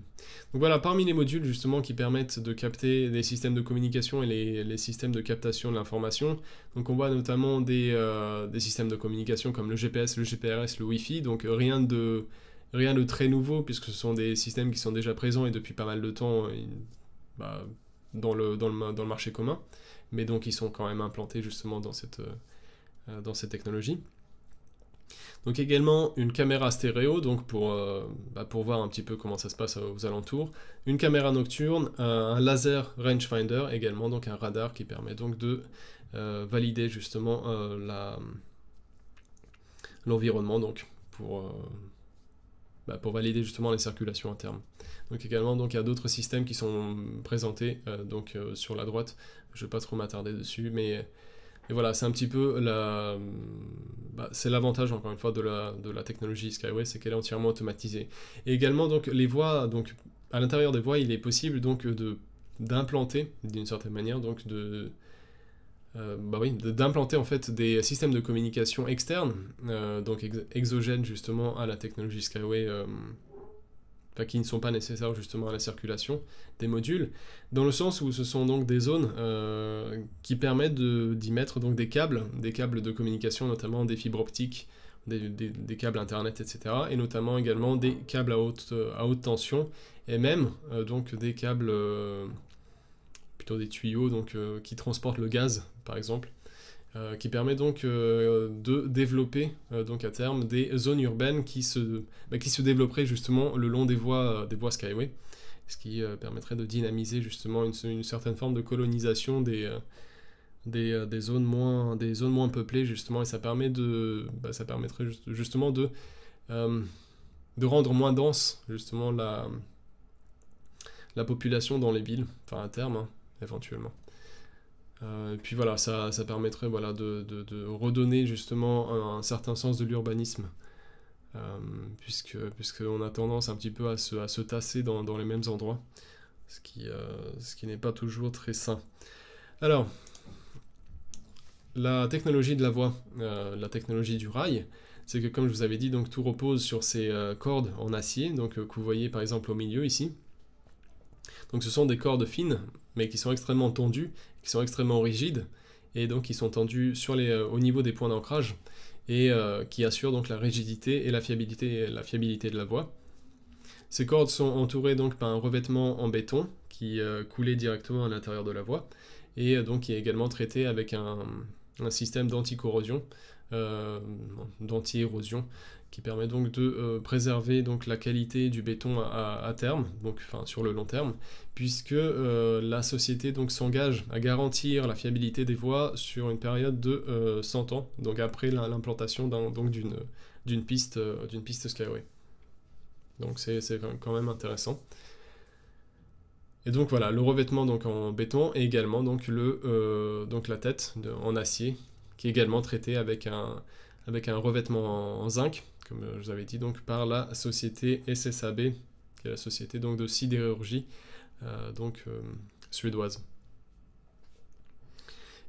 Donc voilà, parmi les modules justement qui permettent de capter les systèmes de communication et les, systèmes de captation de l'information, donc on voit notamment euh, des, systèmes de communication comme le GPS, le GPRS, le Wi-Fi, donc euh, rien de, rien de très nouveau puisque ce sont des systèmes qui sont déjà présents et depuis pas mal de temps euh, bah, dans, le, dans, le, dans, le, marché commun, mais donc ils sont quand même implantés justement dans cette, dans cette technologie. Donc également une caméra stéréo, donc pour, euh, bah, pour voir un petit peu comment ça se passe aux alentours. Une caméra nocturne, un laser rangefinder également, donc un radar qui permet donc de euh, valider justement euh, l'environnement donc pour, bah, pour valider justement les circulations internes. Donc également donc il y a d'autres systèmes qui sont présentés donc sur la droite. Je ne vais pas trop m'attarder dessus, mais et voilà, c'est un petit peu la... Bah, c'est l'avantage, encore une fois, de la, de la technologie Skyway, c'est qu'elle est entièrement automatisée. Et également, donc, les voies, donc, à l'intérieur des voies, il est possible, donc, d'implanter, d'une certaine manière, donc, de... Euh, bah oui, d'implanter en fait des systèmes de communication externes, euh, donc exogènes justement à la technologie Skyway, euh, qui ne sont pas nécessaires justement à la circulation des modules, dans le sens où ce sont donc des zones qui permettent d'y mettre donc des câbles, des câbles de communication, notamment des fibres optiques, des, câbles internet, etc. Et notamment également des câbles à haute, haute tension, et même donc des câbles plutôt des tuyaux donc, euh, qui transportent le gaz, par exemple, euh, qui permet donc euh, de développer donc à terme des zones urbaines qui se, bah, qui se développeraient justement le long des voies, des voies Skyway, ce qui permettrait de dynamiser justement une, certaine forme de colonisation des, des, des, zones moins, des zones moins peuplées justement, et ça, permet de, bah, ça permettrait justement de, de rendre moins dense justement la, la population dans les villes, enfin à terme, hein éventuellement. Euh, et puis voilà, ça, ça permettrait voilà, de, de, redonner justement un, certain sens de l'urbanisme, euh, puisque puisqu'on a tendance un petit peu à se, à se tasser dans, dans, les mêmes endroits, ce qui, euh, qui n'est pas toujours très sain. Alors, la technologie de la voie, la technologie du rail, c'est que comme je vous avais dit, donc tout repose sur ces cordes en acier, donc que vous voyez par exemple au milieu ici. Donc ce sont des cordes fines, mais qui sont extrêmement tendues, qui sont extrêmement rigides, et donc qui sont les, euh, au niveau des points d'ancrage, et euh, qui assurent donc la rigidité et la fiabilité, de la voie. Ces cordes sont entourées donc par un revêtement en béton qui euh, coulait directement à l'intérieur de la voie, et donc qui est également traité avec un, un système d'anti-corrosion, d'anti-érosion, qui permet donc de euh, préserver donc la qualité du béton à, terme, donc enfin sur le long terme, puisque euh, la société donc s'engage à garantir la fiabilité des voies sur une période de 100 euh, ans, donc après l'implantation d'une d'une piste d'une piste Skyway. Donc c'est quand même intéressant. Et donc voilà, le revêtement donc en béton et également donc le donc la tête en acier qui est également traité avec un avec un revêtement en zinc comme je vous avais dit, donc par la société SSAB, qui est la société donc de sidérurgie euh, donc, euh, suédoise.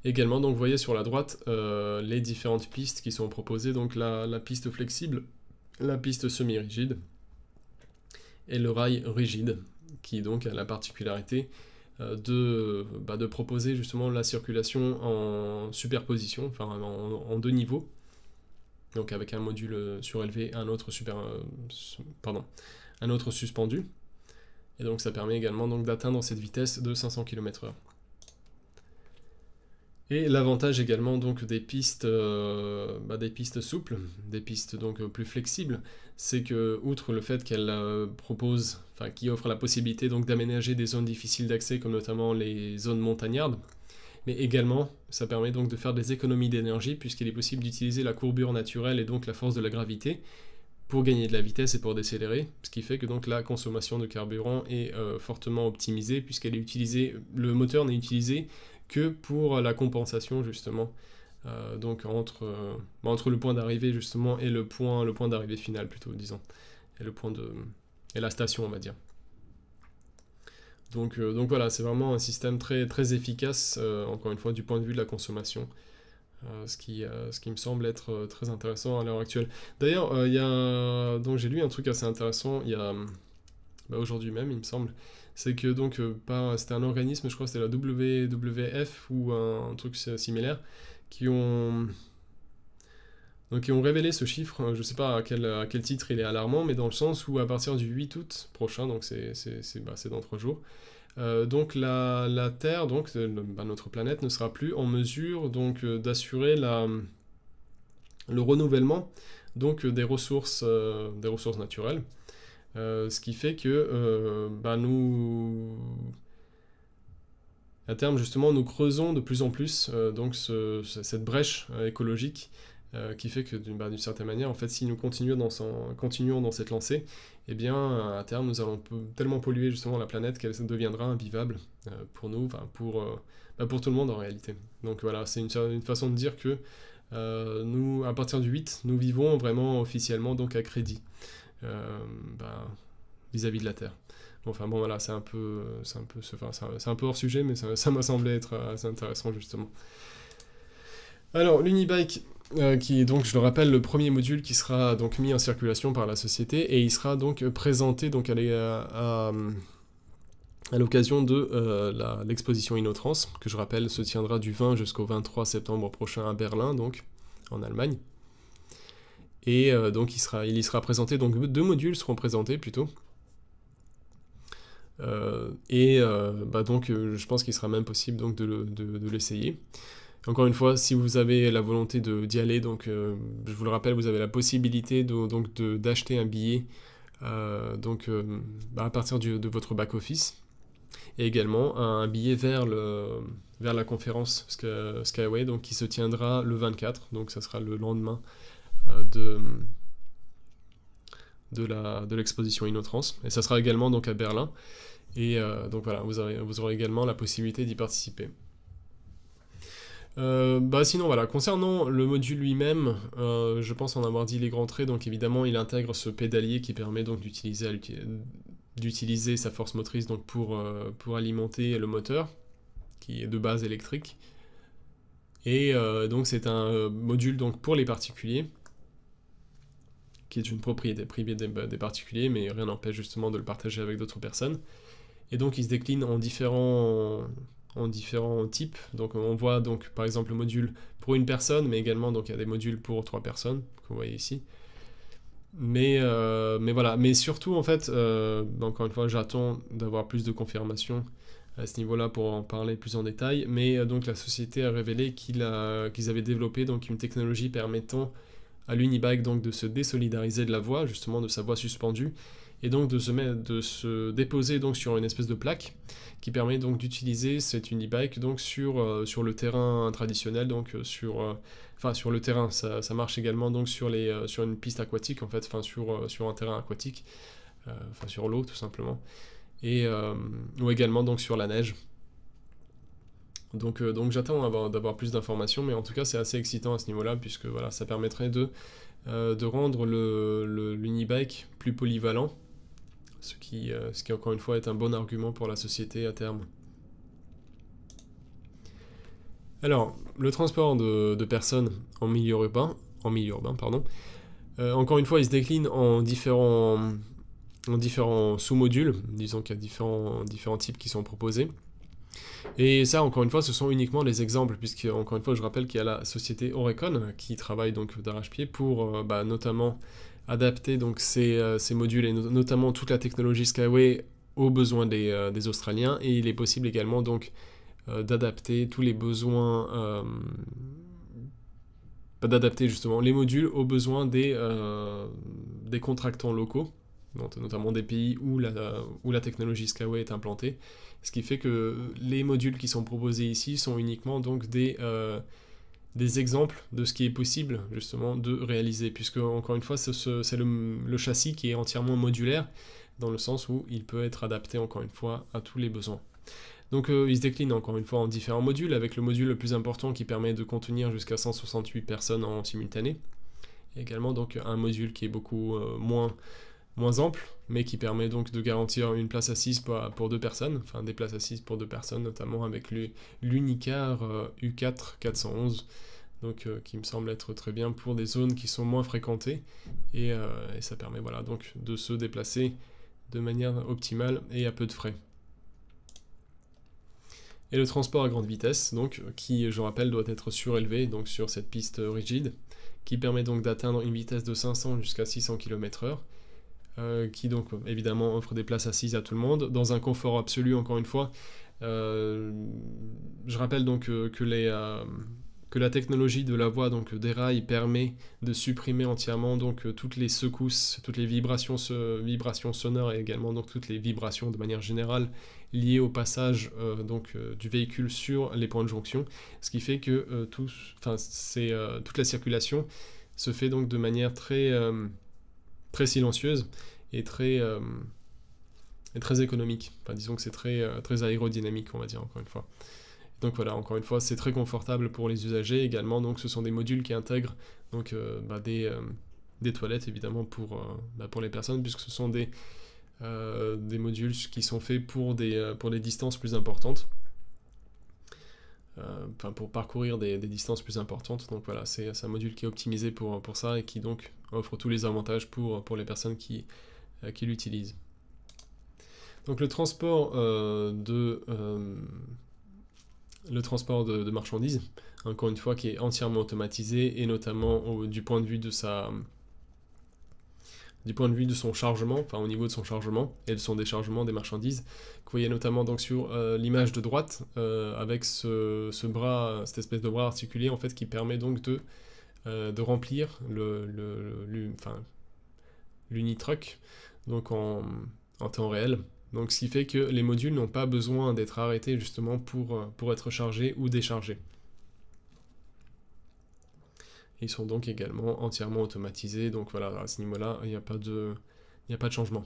Également, donc, vous voyez sur la droite euh, les différentes pistes qui sont proposées, donc la, piste flexible, la piste semi-rigide et le rail rigide, qui donc a la particularité de, bah, de, proposer justement la circulation en superposition, enfin en deux niveaux, donc avec un module euh, surélevé, un autre super, euh, un autre suspendu. Et donc ça permet également d'atteindre cette vitesse de 500 km/h. Et l'avantage également donc des pistes, euh, bah, des pistes souples, des pistes donc plus flexibles, c'est que outre le fait qu'elles proposent, enfin qui offrent la possibilité donc d'aménager des zones difficiles d'accès comme notamment les zones montagnardes, mais également ça permet donc de faire des économies d'énergie puisqu'il est possible d'utiliser la courbure naturelle et donc la force de la gravité pour gagner de la vitesse et pour décélérer, ce qui fait que donc la consommation de carburant est euh, fortement optimisée puisqu'elle est utilisée, le moteur n'est utilisé que pour la compensation justement, euh, donc entre, euh, entre le point d'arrivée justement et le point, le point d'arrivée final plutôt disons, et le point de et la station on va dire. Donc, euh, donc voilà, c'est vraiment un système très, très efficace, euh, encore une fois, du point de vue de la consommation. Euh, ce, qui, ce qui me semble être très intéressant à l'heure actuelle. D'ailleurs, il y a, j'ai lu un truc assez intéressant, il y a, bah, aujourd'hui même, il me semble, c'est que donc, c'était un organisme, je crois c'était la WWF ou un, truc similaire, qui ont, donc, qui ont révélé ce chiffre, je ne sais pas à quel, titre il est alarmant, mais dans le sens où à partir du 8 août prochain, donc c'est bah, dans trois jours, euh, donc la, Terre, donc bah, notre planète, ne sera plus en mesure euh, d'assurer le renouvellement donc des ressources, euh, des ressources naturelles, ce qui fait que bah, nous, à terme justement, nous creusons de plus en plus donc cette brèche écologique qui fait que bah, d'une certaine manière, en fait, si nous continuons dans, continuons dans cette lancée, eh bien, à terme, nous allons tellement polluer justement la planète qu'elle deviendra invivable pour nous, enfin pour, bah, pour tout le monde en réalité. Donc voilà, c'est une, façon de dire que nous, à partir du 8, nous vivons vraiment officiellement donc à crédit bah, vis-à-vis de la Terre. enfin bon voilà, c'est un peu, un peu, c'est un peu hors sujet, mais ça m'a semblé être assez intéressant justement. Alors l'Unibike, euh, qui est donc, je le rappelle, le premier module qui sera donc mis en circulation par la société et il sera donc présenté donc à, à, l'occasion de euh, l'exposition InnoTrans, que je rappelle se tiendra du 20 jusqu'au 23 septembre prochain à Berlin, donc en Allemagne. Et euh, donc il, sera, il y sera présenté, donc deux modules seront présentés plutôt. et bah donc je pense qu'il sera même possible donc de l'essayer. Encore une fois, si vous avez la volonté d'y aller, donc euh, je vous le rappelle, vous avez la possibilité d'acheter un billet euh, donc, euh, à partir de votre back-office. Et également un billet vers, la conférence Skyway donc, qui se tiendra le 24, donc ça sera le lendemain de, de l'exposition InnoTrans et ça sera également donc à Berlin. Et donc voilà, vous aurez également la possibilité d'y participer. Euh, bah sinon voilà, concernant le module lui-même, euh, je pense en avoir dit les grands traits, donc évidemment il intègre ce pédalier qui permet donc d'utiliser sa force motrice donc pour, euh, pour alimenter le moteur, qui est de base électrique. Et donc c'est un module donc pour les particuliers, qui est une propriété privée des, des particuliers, mais rien n'empêche justement de le partager avec d'autres personnes. Et donc il se décline en différents en différents types. Donc on voit donc par exemple le module pour une personne, mais également donc il y a des modules pour trois personnes, que vous voyez ici. Mais, euh, mais voilà, mais surtout en fait, euh, encore une fois, j'attends d'avoir plus de confirmations à ce niveau-là pour en parler plus en détail. Mais euh, donc la société a révélé qu'ils avaient développé donc une technologie permettant à l'Unibike donc de se désolidariser de la voie, justement de sa voie suspendue, et donc de se, mettre, de se déposer donc sur une espèce de plaque qui permet donc d'utiliser cette unibike donc sur, euh, sur le terrain traditionnel, donc euh, sur, euh, sur le terrain, ça, ça, marche également donc sur, les, sur une piste aquatique en fait, enfin sur, sur un terrain aquatique, enfin sur l'eau tout simplement, et ou également donc sur la neige. Donc, donc j'attends d'avoir plus d'informations, mais en tout cas c'est assez excitant à ce niveau-là, puisque voilà, ça permettrait de, de rendre l'unibike le, plus polyvalent, ce qui, euh, ce qui encore une fois est un bon argument pour la société à terme. Alors, le transport de, personnes en milieu urbain, en milieu urbain pardon, euh, encore une fois, il se décline en différents, en différents sous-modules, disons qu'il y a différents, différents types qui sont proposés. Et ça, encore une fois, ce sont uniquement des exemples, puisque, encore une fois, je rappelle qu'il y a la société Orecon qui travaille donc d'arrache-pied pour euh, bah, notamment adapter donc ces, euh, ces, modules et notamment toute la technologie Skyway aux besoins des, euh, Australiens. Et il est possible également donc euh, d'adapter tous les besoins d'adapter justement les modules aux besoins des, des contractants locaux notamment des pays où la, où la technologie Skyway est implantée. Ce qui fait que les modules qui sont proposés ici sont uniquement donc des des exemples de ce qui est possible justement de réaliser, puisque encore une fois c'est le, châssis qui est entièrement modulaire, dans le sens où il peut être adapté encore une fois à tous les besoins. Donc euh, il se décline encore une fois en différents modules, avec le module le plus important qui permet de contenir jusqu'à 168 personnes en simultané, également donc un module qui est beaucoup euh, moins moins ample, mais qui permet donc de garantir une place assise pour, deux personnes, enfin des places assises pour deux personnes, notamment avec l'Unicar U4 euh, 411, donc euh, qui me semble être très bien pour des zones qui sont moins fréquentées, euh, et, ça permet voilà, donc de se déplacer de manière optimale et à peu de frais. Et le transport à grande vitesse, donc, qui, je rappelle, doit être surélevé donc sur cette piste rigide, qui permet donc d'atteindre une vitesse de 500 jusqu'à 600 km/h, euh, qui donc évidemment offre des places assises à tout le monde, dans un confort absolu encore une fois. Euh, je rappelle donc que, les, euh, que la technologie de la voie donc des rails permet de supprimer entièrement donc toutes les secousses, toutes les vibrations, vibrations sonores et également donc toutes les vibrations de manière générale liées au passage donc du véhicule sur les points de jonction, ce qui fait que tout, toute la circulation se fait donc de manière très très silencieuse et très très économique. Enfin, disons que c'est très, euh, très aérodynamique, on va dire, encore une fois. Donc voilà, encore une fois, c'est très confortable pour les usagers également. Donc ce sont des modules qui intègrent donc, euh, bah, des, euh, des, toilettes, évidemment, pour, bah, pour les personnes, puisque ce sont des, des modules qui sont faits pour des, pour des distances plus importantes. Enfin, pour parcourir des, distances plus importantes. Donc voilà, c'est un module qui est optimisé pour, pour ça et qui donc offre tous les avantages pour, pour les personnes qui, qui l'utilisent. Donc le transport euh, de euh, le transport de, marchandises, encore une fois, qui est entièrement automatisé et notamment du point de vue de sa du point de vue de son chargement, enfin au niveau de son chargement et de son déchargement des marchandises. Vous voyez notamment donc sur euh, l'image de droite avec ce, bras, cette espèce de bras articulé en fait qui permet donc de, de remplir le, l'unitruck donc en, temps réel donc ce qui fait que les modules n'ont pas besoin d'être arrêtés justement euh, pour être chargés ou déchargés. Ils sont donc également entièrement automatisés, donc voilà, à ce niveau-là, il n'y a, pas de, changement.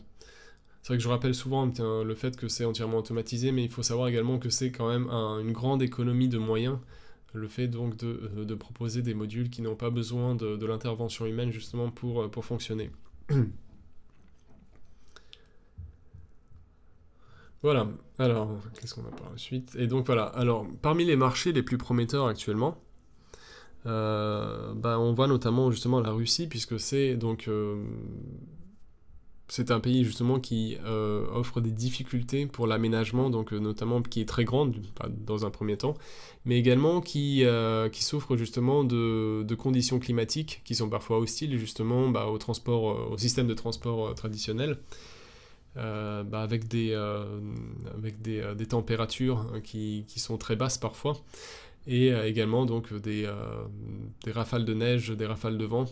C'est vrai que je rappelle souvent le fait que c'est entièrement automatisé, mais il faut savoir également que c'est quand même une grande économie de moyens, le fait donc de, euh, proposer des modules qui n'ont pas besoin de, l'intervention humaine justement pour, euh, pour fonctionner. *clears throat* Voilà, alors, qu'est-ce qu'on a par la suite Et donc voilà, alors, parmi les marchés les plus prometteurs actuellement, bah, on voit notamment justement la Russie, puisque c'est donc... Euh, c'est un pays justement qui euh, offre des difficultés pour l'aménagement, donc notamment qui est très grande dans un premier temps, mais également qui, qui souffre justement de, conditions climatiques qui sont parfois hostiles justement bah, au transport, au système de transport traditionnel. Euh, bah, avec, des, euh, avec des, euh, des températures qui, qui, sont très basses parfois, et également donc des, des, rafales de neige, des rafales de vent.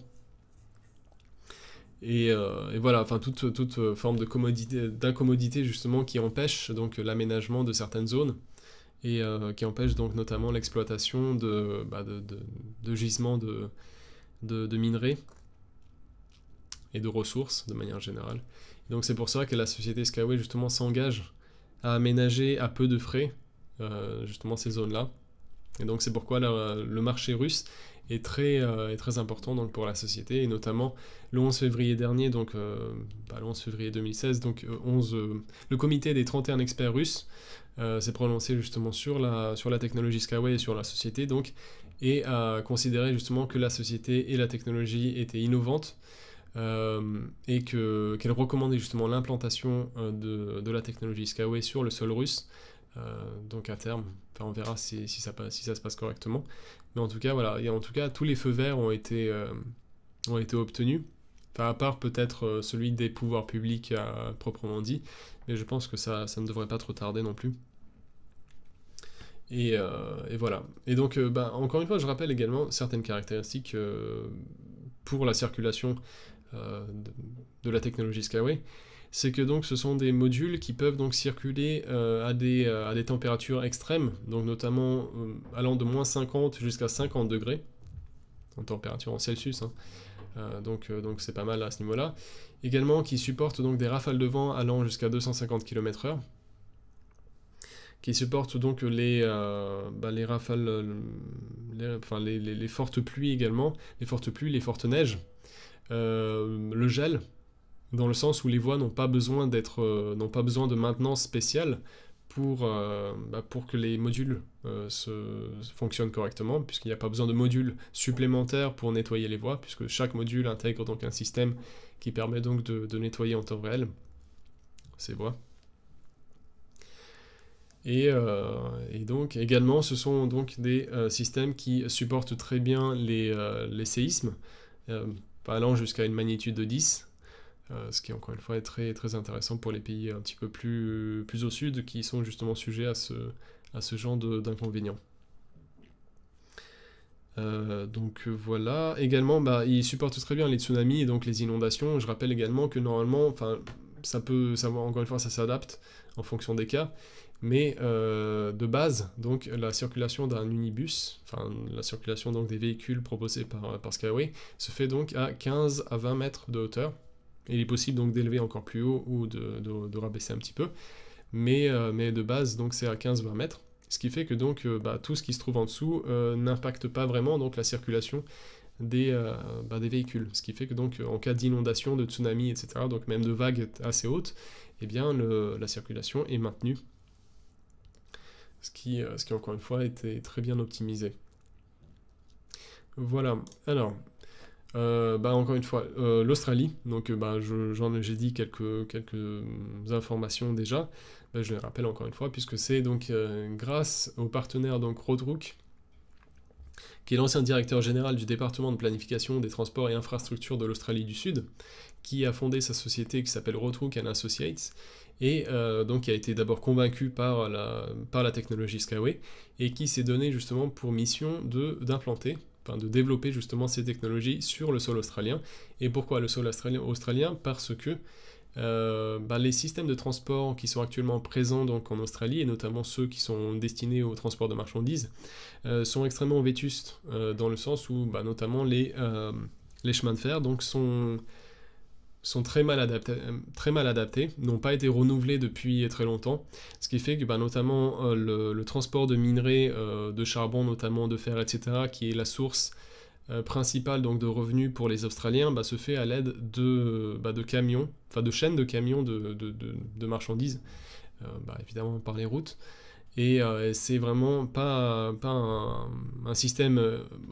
Et, et voilà, enfin toute, toute forme d'incommodité justement qui empêche donc l'aménagement de certaines zones et qui empêche donc notamment l'exploitation de, bah, de, de, gisements de, de, minerais et de ressources de manière générale. Donc c'est pour ça que la société Skyway justement s'engage à aménager à peu de frais euh, justement ces zones-là. Et donc c'est pourquoi le marché russe est très, euh, est très important pour la société, et notamment le 11 février dernier, donc euh, bah, le 11 février 2016, donc 11, le comité des 31 experts russes s'est prononcé justement sur la, sur la technologie Skyway et sur la société, donc, et a considéré justement que la société et la technologie étaient innovantes, euh, et qu'elle recommandait justement l'implantation euh, de, de, la technologie Skyway sur le sol russe. Euh, donc à terme, on verra si, ça, se passe correctement. Mais en tout cas, voilà, en tout cas, tous les feux verts ont été, ont été obtenus. À part peut-être celui des pouvoirs publics proprement dit, mais je pense que ça, ça ne devrait pas trop tarder non plus. Et, voilà. Et donc, bah, encore une fois, je rappelle également certaines caractéristiques pour la circulation euh, de, la technologie Skyway, c'est que donc ce sont des modules qui peuvent donc circuler euh, à, des, euh, à des températures extrêmes, donc notamment allant de moins 50 jusqu'à 50 degrés, en température en Celsius, hein. donc c'est pas mal à ce niveau-là. Également qui supportent donc des rafales de vent allant jusqu'à 250 km/h, qui supportent donc les, bah, les rafales, les, fortes pluies également, les fortes pluies, les fortes neiges, euh, le gel, dans le sens où les voies n'ont pas besoin d'être, euh, n'ont pas besoin de maintenance spéciale pour, euh, bah, pour que les modules se, fonctionnent correctement, puisqu'il n'y a pas besoin de modules supplémentaires pour nettoyer les voies, puisque chaque module intègre donc un système qui permet donc de, nettoyer en temps réel ces voies. Et, et, donc également, ce sont donc des systèmes qui supportent très bien les, les séismes, allant jusqu'à une magnitude de 10, euh, ce qui encore une fois est très, intéressant pour les pays un petit peu plus, au sud qui sont justement sujets à ce, genre d'inconvénients. donc voilà. Également, bah, il supporte très bien les tsunamis et donc les inondations. Je rappelle également que normalement, enfin, ça peut, encore une fois, ça s'adapte en fonction des cas. Mais de base, donc la circulation d'un unibus, enfin la circulation donc des véhicules proposés par, par Skyway, se fait donc à 15 à 20 mètres de hauteur. Il est possible donc d'élever encore plus haut ou de, rabaisser un petit peu. Mais, mais de base, donc c'est à 15-20 mètres. Ce qui fait que donc bah, tout ce qui se trouve en dessous n'impacte pas vraiment donc la circulation des, bah, véhicules. Ce qui fait que donc en cas d'inondation, de tsunami, etc., donc même de vagues assez hautes, eh bien la circulation est maintenue ce qui, euh, ce qui encore une fois était très bien optimisé. Voilà, alors, euh, bah encore une fois, euh, l'Australie, donc bah, j'en j'ai dit quelques, quelques informations déjà, bah, je les rappelle encore une fois, puisque c'est donc grâce au partenaire donc qui est l'ancien directeur général du département de planification des transports et infrastructures de l'Australie du Sud, qui a fondé sa société qui s'appelle Roadrook Associates, et euh, donc qui a été d'abord convaincu par la, par la technologie Skyway, et qui s'est donné justement pour mission d'implanter, de développer justement ces technologies sur le sol australien. Et pourquoi le sol australien, Parce que euh, bah, les systèmes de transport qui sont actuellement présents en Australie, et notamment ceux qui sont destinés au transport de marchandises, euh, sont extrêmement vétustes, dans le sens où bah, notamment les, les chemins de fer donc, sont sont très mal adaptés, euh, très mal adaptés n'ont pas été renouvelés depuis très longtemps, ce qui fait que bah, notamment euh, le, transport de minerais, euh, de charbon notamment, de fer, etc., qui est la source principale donc, de revenus pour les Australiens, bah, se fait à l'aide de, bah, de camions, enfin de chaînes de camions de, marchandises, évidemment par les routes. Et c'est vraiment pas, un, système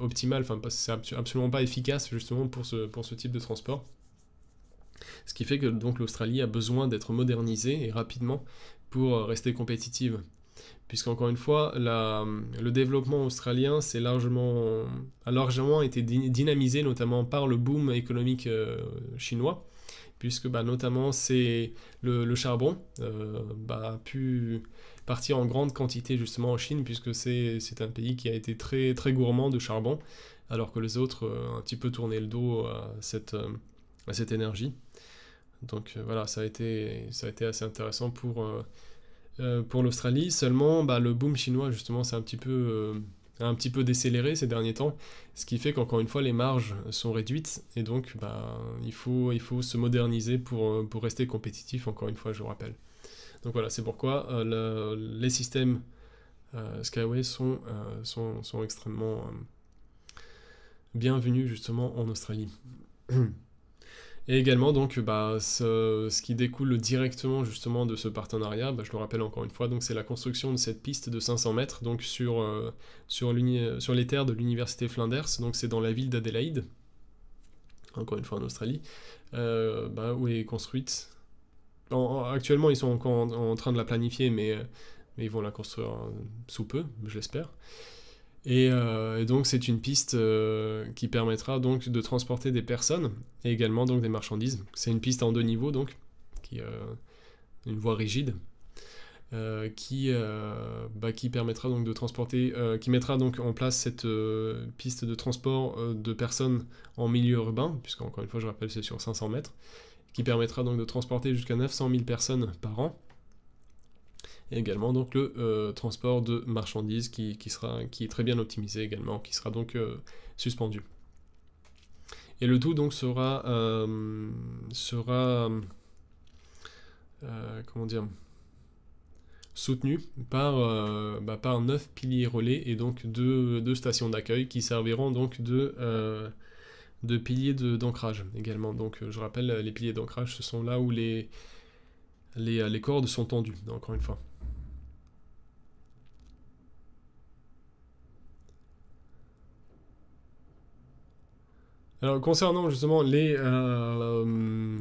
optimal, enfin c'est absolument pas efficace justement pour ce type de transport. Ce qui fait que donc l'Australie a besoin d'être modernisée et rapidement pour euh, rester compétitive. Puisqu'encore une fois, le développement australien largement, a largement été dynamisé notamment par le boom économique euh, chinois, puisque bah, notamment c'est le, charbon euh, bah, a pu partir en grande quantité justement en Chine, puisque c'est un pays qui a été très, très gourmand de charbon, alors que les autres ont un petit peu tourné le dos à cette, à cette énergie. Donc euh, voilà, ça a, été, ça a été assez intéressant pour, euh, euh, pour l'Australie. Seulement, bah, le boom chinois, justement, c'est un petit peu un petit peu décéléré ces derniers temps, ce qui fait qu'encore une fois les marges sont réduites et donc bah, il, faut, il faut se moderniser pour, pour rester compétitif, encore une fois je vous rappelle. Donc voilà, c'est pourquoi les systèmes Skyway sont, sont, sont extrêmement bienvenus justement en Australie. *clears throat* Et également, donc, bah, ce, qui découle directement justement de ce partenariat, bah, je le rappelle encore une fois, c'est la construction de cette piste de 500 mètres donc sur, euh, sur, les terres de l'université Flinders, donc c'est dans la ville d'Adélaïde, encore une fois en Australie, euh, bah, où est construite. actuellement, ils sont encore en, train de la planifier, mais, mais ils vont la construire sous peu, je l'espère. Euh, et, donc c'est une piste euh, qui permettra donc de transporter des personnes et également donc des marchandises. C'est une piste en deux niveaux donc, euh, une voie rigide, qui, bah, qui permettra donc de transporter, qui mettra donc en place cette piste de transport de personnes en milieu urbain, puisqu'encore une fois je rappelle c'est sur 500 mètres, qui permettra donc de transporter jusqu'à 900 000 personnes par an et également donc le euh, transport de marchandises qui, sera, qui est très bien optimisé également, qui sera donc euh, suspendu. Et le tout donc sera, euh, sera comment dire, soutenu par, bah, par 9 piliers relais et donc deux, stations d'accueil qui serviront donc de, de piliers d'ancrage également. Donc je rappelle, les piliers d'ancrage, ce sont là où les, les, les cordes sont tendues, encore une fois. Alors concernant justement les, euh,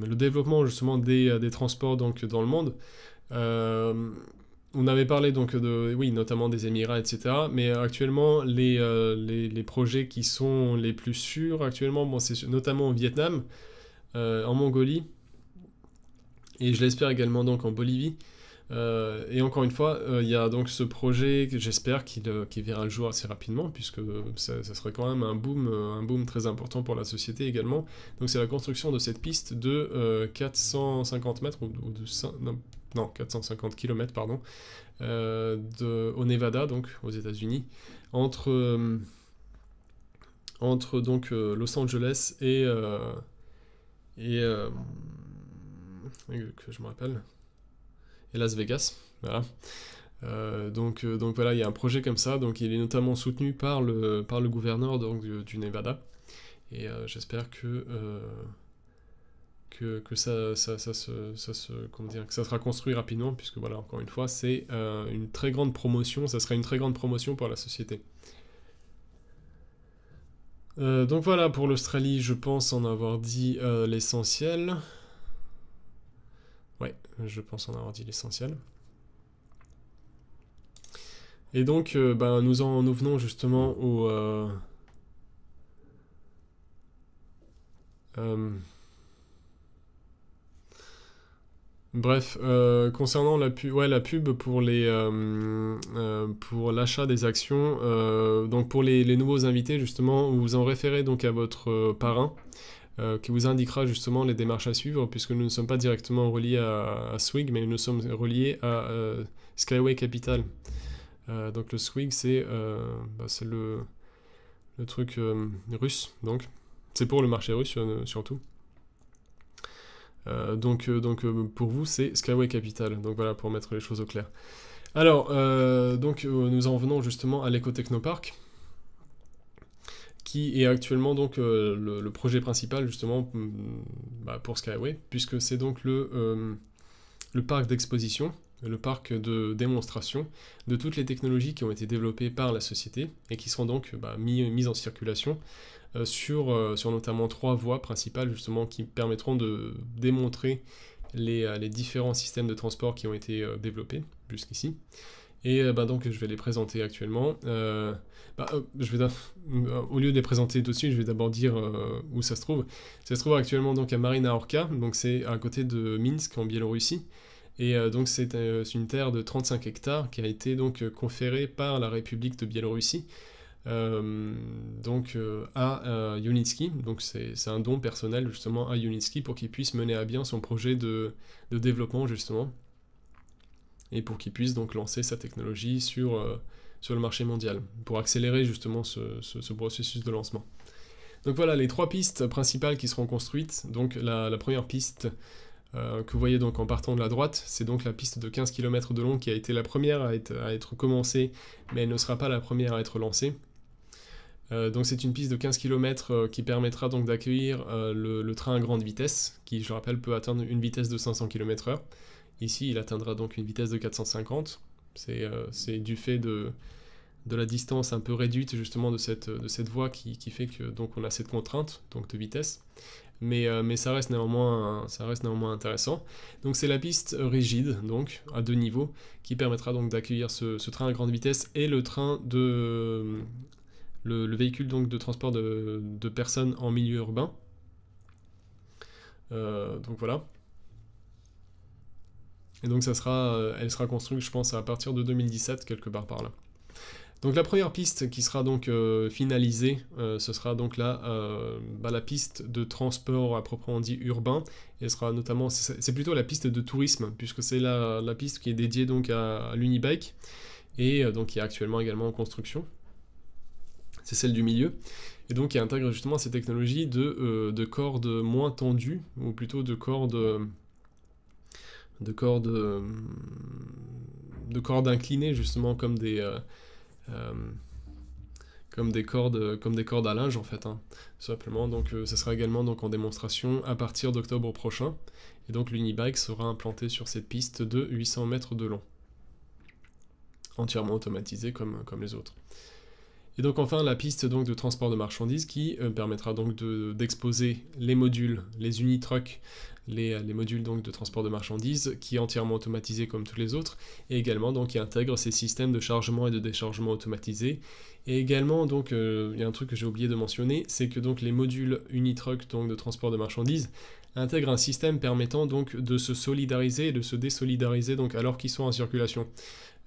le développement justement des, euh, des, transports donc dans le monde, euh, on avait parlé donc de oui notamment des Émirats etc. Mais actuellement les, les, les, projets qui sont les plus sûrs actuellement, bon, c'est notamment au Vietnam, en Mongolie et je l'espère également donc en Bolivie. Euh, et encore une fois, il y a donc ce projet que j'espère qu'il verra le jour assez rapidement, puisque ça, serait quand même un boom, un boom très important pour la société également. Donc c'est la construction de cette piste de 450 mètres, ou, de non, 450 km, pardon, au Nevada, donc aux États-Unis, entre entre donc euh, Los Angeles et euh, et euh, que je me rappelle et Las Vegas voilà donc, donc voilà, il y a un projet comme ça, donc il est notamment soutenu par le, par le gouverneur du, Nevada, et j'espère que, que, que, ça, ça, ça, se, ça, se, comment dire, que ça sera construit rapidement, puisque voilà, encore une fois, c'est une très grande promotion, ça sera une très grande promotion pour la société. Euh, donc voilà, pour l'Australie, je pense en avoir dit euh, l'essentiel. Ouais, je pense en avoir dit l'essentiel. Et donc, euh, ben, nous, en, nous venons justement au... Bref, euh, concernant la pub, ouais, la pub pour les euh, euh, pour l'achat des actions, donc pour les, nouveaux invités justement, vous en référez donc à votre parrain qui vous indiquera justement les démarches à suivre, puisque nous ne sommes pas directement reliés à, Swig, mais nous sommes reliés à Skyway Capital. donc le Swig, c'est bah, le, truc russe, donc c'est pour le marché russe surtout. Euh, donc, euh, donc euh, pour vous, c'est Skyway Capital. Donc voilà, pour mettre les choses au clair. Alors, donc nous en venons justement à l'Eco-Technopark, qui est actuellement donc le, projet principal justement mm, bah, pour Skyway, puisque c'est donc le, le parc d'exposition, le parc de démonstration de toutes les technologies qui ont été développées par la société et qui seront donc bah, mises en circulation euh, sur, euh, notamment trois voies principales justement qui permettront de démontrer euh, les différents systèmes de transport qui ont été développés jusqu'ici. Et bah, donc je vais les présenter actuellement. Bah, je vais au lieu de les présenter tout de suite, je vais d'abord dire où ça se trouve. Ça se trouve actuellement donc à Marina Orka, donc c'est à côté de Minsk en Biélorussie. Et donc c'est une terre de 35 hectares qui a été donc conférée par la République de Biélorussie euh, donc euh, à euh, Unitsky, donc c'est un don personnel justement à Unitsky pour qu'il puisse mener à bien son projet de développement justement et pour qu'il puisse donc lancer sa technologie sur, sur le marché mondial pour accélérer justement ce, ce, processus de lancement. Donc voilà les trois pistes principales qui seront construites. Donc la, première piste que vous voyez donc en partant de la droite, c'est donc la piste de 15 km de long qui a été la première à être, à être commencée, mais elle ne sera pas la première à être lancée. Euh, donc c'est une piste de 15 km euh, qui permettra donc d'accueillir euh, le, train à grande vitesse, qui je rappelle peut atteindre une vitesse de 500 km/h. Ici il atteindra donc une vitesse de 450. C'est du fait de, la distance un peu réduite justement de cette, voie qui, fait que donc on a cette contrainte donc de vitesse. Mais, mais ça, reste néanmoins, intéressant. Donc c'est la piste rigide, donc à deux niveaux, qui permettra donc d'accueillir ce, ce, train à grande vitesse et le train de, le, véhicule donc de transport de, personnes en milieu urbain. Euh, donc voilà. Et donc ça sera, euh, elle sera construite, je pense, à partir de 2017, quelque part par là. Donc la première piste qui sera donc euh, finalisée, ce sera donc là, bah, la piste de transport à proprement dit urbain. Et sera notamment, c'est plutôt la piste de tourisme, puisque c'est la, piste qui est dédiée donc à, l'Unibike, et donc qui est actuellement également en construction c'est celle du milieu, et donc qui intègre justement ces technologies de, euh, cordes moins tendues, ou plutôt de cordes de cordes de cordes inclinées justement comme des euh, euh, comme des cordes comme des cordes à linge en fait hein, simplement. Donc ça sera également donc en démonstration à partir d'octobre prochain. Et donc l'unibike sera implanté sur cette piste de 800 mètres de long entièrement automatisé comme, comme les autres. Et donc enfin la piste donc de transport de marchandises qui euh, permettra donc d'exposer les modules, les unitrucks, les, les, modules donc de transport de marchandises qui est entièrement automatisé comme tous les autres et également donc qui intègre ces systèmes de chargement et de déchargement automatisés et également donc euh, il y a un truc que j'ai oublié de mentionner c'est que les modules unitruck donc de transport de marchandises intègrent un système permettant de se solidariser et de se désolidariser donc alors qu'ils sont en circulation.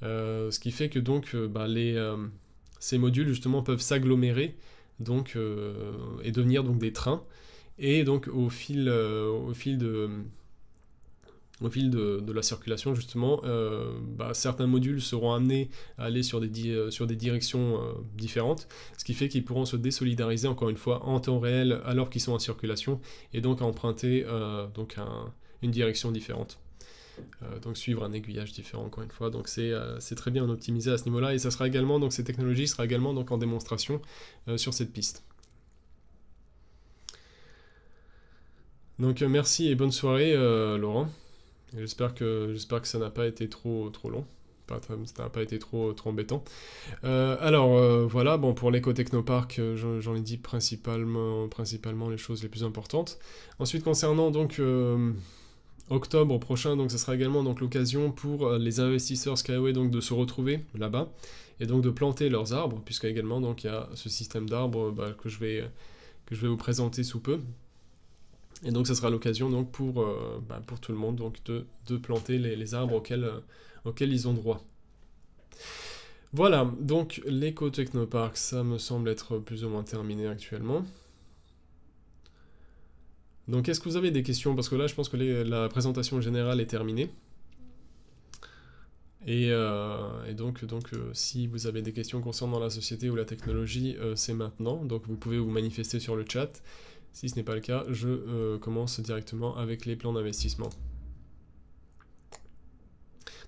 ce qui fait que bah, ces modules justement peuvent s'agglomérer et devenir des trains et donc au fil, au fil de au fil de, la circulation, justement, euh, bah, certains modules seront amenés à aller sur des, euh, sur des directions euh, différentes, ce qui fait qu'ils pourront se désolidariser, encore une fois, en temps réel, alors qu'ils sont en circulation, et donc emprunter donc une direction différente. donc suivre un aiguillage différent, encore une fois. Donc c'est très bien optimisé à ce niveau-là, et ça sera également, donc ces technologies sera également donc, en démonstration sur cette piste. Donc merci et bonne soirée, Laurent. J'espère que, ça n'a pas été trop, trop long. Ça n'a pas été trop, trop embêtant. Euh, alors euh, voilà, bon pour l'éco-technopark, euh, j'en ai dit principalement, les choses les plus importantes. Ensuite concernant donc octobre prochain, ce sera également l'occasion pour les investisseurs Skyway donc de se retrouver là-bas et donc de planter leurs arbres, puisque également il y a ce système d'arbres bah, que je vais vous présenter sous peu. Et donc, ça sera l'occasion donc pour, euh, bah, pour tout le monde donc de, de planter les, arbres auxquels, euh, auxquels ils ont droit. Voilà, donc l'éco-technopark, ça me semble être plus ou moins terminé actuellement. Donc est-ce que vous avez des questions? Parce que là, je pense que la présentation générale est terminée. Et, euh, donc, donc si vous avez des questions concernant la société ou la technologie, c'est maintenant. Donc vous pouvez vous manifester sur le chat. Si ce n'est pas le cas, je euh, commence directement avec les plans d'investissement.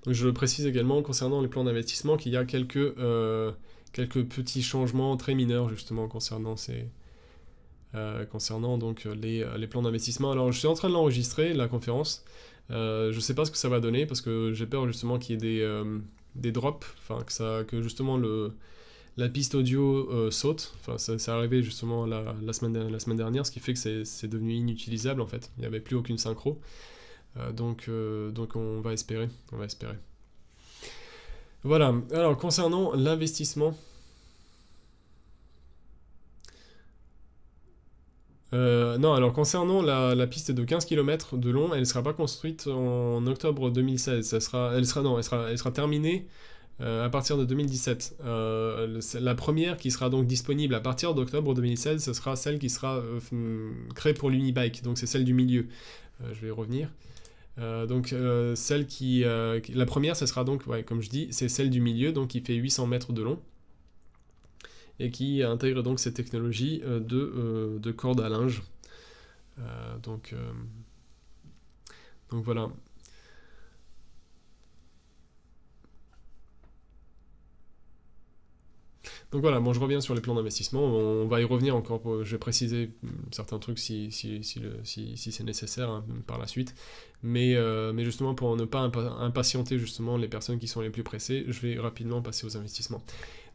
Donc je précise également concernant les plans d'investissement qu'il y a quelques, euh, quelques petits changements très mineurs justement concernant ces, euh, concernant donc les, plans d'investissement. Alors je suis en train de l'enregistrer, la conférence. je ne sais pas ce que ça va donner parce que j'ai peur justement qu'il y ait des, des drops, enfin que, que justement le, la piste audio euh, saute. Enfin, ça, c'est arrivé justement la, semaine, dernière, ce qui fait que c'est, devenu inutilisable en fait. Il n'y avait plus aucune synchro. Euh, donc, euh, donc on va espérer. On va espérer. Voilà. Alors concernant l'investissement. non, alors concernant la, piste de 15 km de long, elle ne sera pas construite en octobre 2016. Ça sera, elle sera, non, elle sera, elle sera terminée euh, à partir de 2017. Euh, la première qui sera donc disponible à partir d'octobre 2016, ce sera celle qui sera euh, créée pour l'Unibike, donc c'est celle du milieu. je vais y revenir. donc celle qui, la première, ce sera donc, comme je dis, c'est celle du milieu, donc qui fait 800 mètres de long et qui intègre donc cette technologie de, de corde à linge. donc voilà. Donc voilà, bon, je reviens sur les plans d'investissement. On va y revenir encore. je vais préciser certains trucs si, si, si, c'est nécessaire hein, par la suite. Mais, euh, mais justement, pour ne pas impatienter justement les personnes qui sont les plus pressées, je vais rapidement passer aux investissements.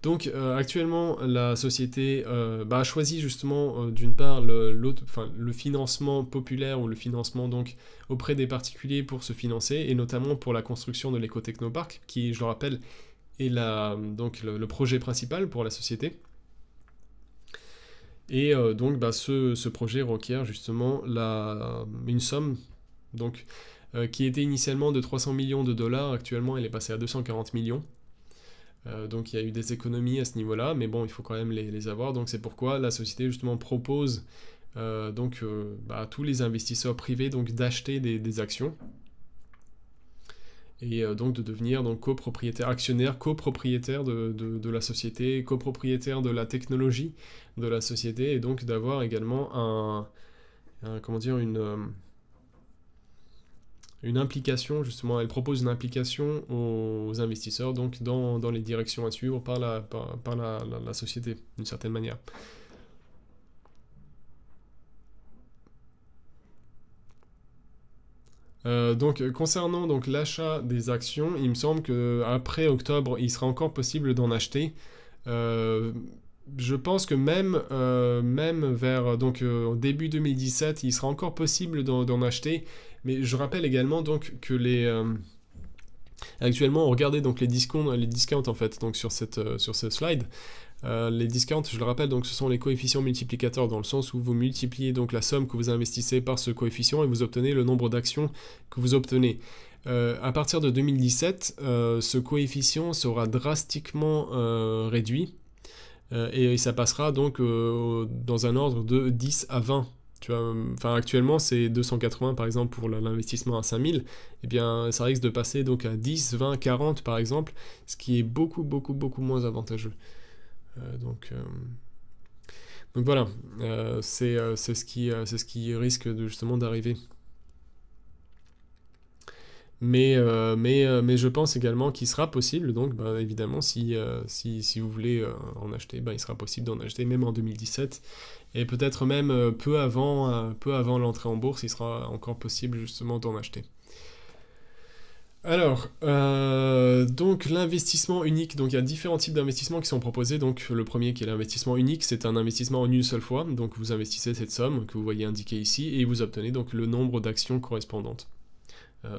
Donc euh, actuellement, la société euh, bah, a choisi justement d'une part le, le financement populaire ou le financement donc auprès des particuliers pour se financer et notamment pour la construction de l'éco-technopark qui, je le rappelle, et donc le, projet principal pour la société. Et euh, donc bah, ce, projet requiert justement la, une somme donc, euh, qui était initialement de 300 millions de dollars, actuellement elle est passée à 240 millions. Euh, donc il y a eu des économies à ce niveau-là, mais bon, il faut quand même les, avoir. Donc c'est pourquoi la société justement propose donc, bah, à tous les investisseurs privés d'acheter des actions et euh, donc de devenir donc copropriétaire, actionnaire, copropriétaire de, de, la société, copropriétaire de la technologie de la société, et donc d'avoir également un, comment dire, une, euh, une implication, justement, elle propose une implication aux investisseurs donc dans, dans les directions à suivre par la, par, la, la société, d'une certaine manière. Euh, donc concernant donc l'achat des actions, il me semble que après octobre, il sera encore possible d'en acheter. Euh, je pense que même, euh, même vers donc début 2017, il sera encore possible d'en acheter. Mais je rappelle également donc que les actuellement, regardez donc les discounts, les discounts en fait donc sur cette sur cette slide. Les discounts, je le rappelle, donc ce sont les coefficients multiplicateurs dans le sens où vous multipliez donc la somme que vous investissez par ce coefficient et vous obtenez le nombre d'actions que vous obtenez. à partir de 2017, ce coefficient sera drastiquement réduit et ça passera donc dans un ordre de 10 à 20 enfin, actuellement, c'est 280 par exemple pour l'investissement à 5000. Eh bien, ça risque de passer à 10, 20, 40 par exemple, ce qui est beaucoup, beaucoup, beaucoup moins avantageux. Euh, donc, euh, donc voilà, euh, c'est ce, qui, ce qui risque de, justement d'arriver. Mais, mais, mais je pense également qu'il sera possible, donc bah, évidemment, si, si, si, vous voulez en acheter, bah, il sera possible d'en acheter même en 2017 et peut-être même peu avant, peu avant l'entrée en bourse, il sera encore possible justement d'en acheter. Alors, euh, donc l'investissement unique, donc il y a différents types d'investissements qui sont proposés. Donc le premier qui est l'investissement unique, c'est un investissement en une seule fois. Donc vous investissez cette somme que vous voyez indiquée ici et vous obtenez donc le nombre d'actions correspondantes.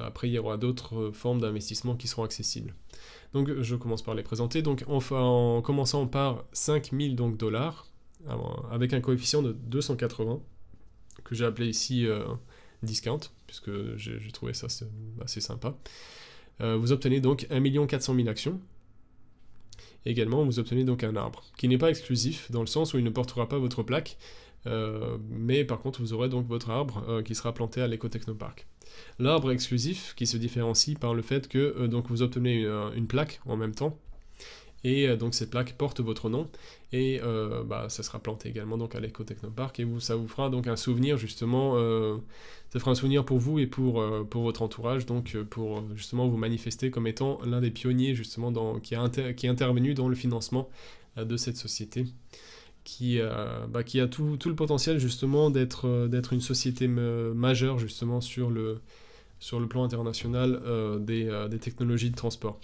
après, il y aura d'autres formes d'investissement qui seront accessibles. Donc je commence par les présenter. Donc en commençant par 5000 dollars, avec un coefficient de 280, que j'ai appelé ici euh, discount, puisque j'ai trouvé ça assez sympa. Euh, vous obtenez donc 1 400 000 actions. également, vous obtenez donc un arbre, qui n'est pas exclusif, dans le sens où il ne portera pas votre plaque, euh, mais par contre, vous aurez donc votre arbre qui sera planté à l'éco-technopark. L'arbre exclusif, qui se différencie par le fait que donc vous obtenez une plaque en même temps, et euh, donc cette plaque porte votre nom. Et euh, bah, ça sera planté également donc à l'Eco Technopark et ça vous fera donc un souvenir justement, euh, ça fera un souvenir pour vous et pour, pour votre entourage donc pour justement vous manifester comme étant l'un des pionniers justement dans, qui, a qui est intervenu dans le financement de cette société. Qui, bah, qui a tout, tout, le potentiel justement d'être d'être une société majeure justement sur le, sur le plan international des, des technologies de transport.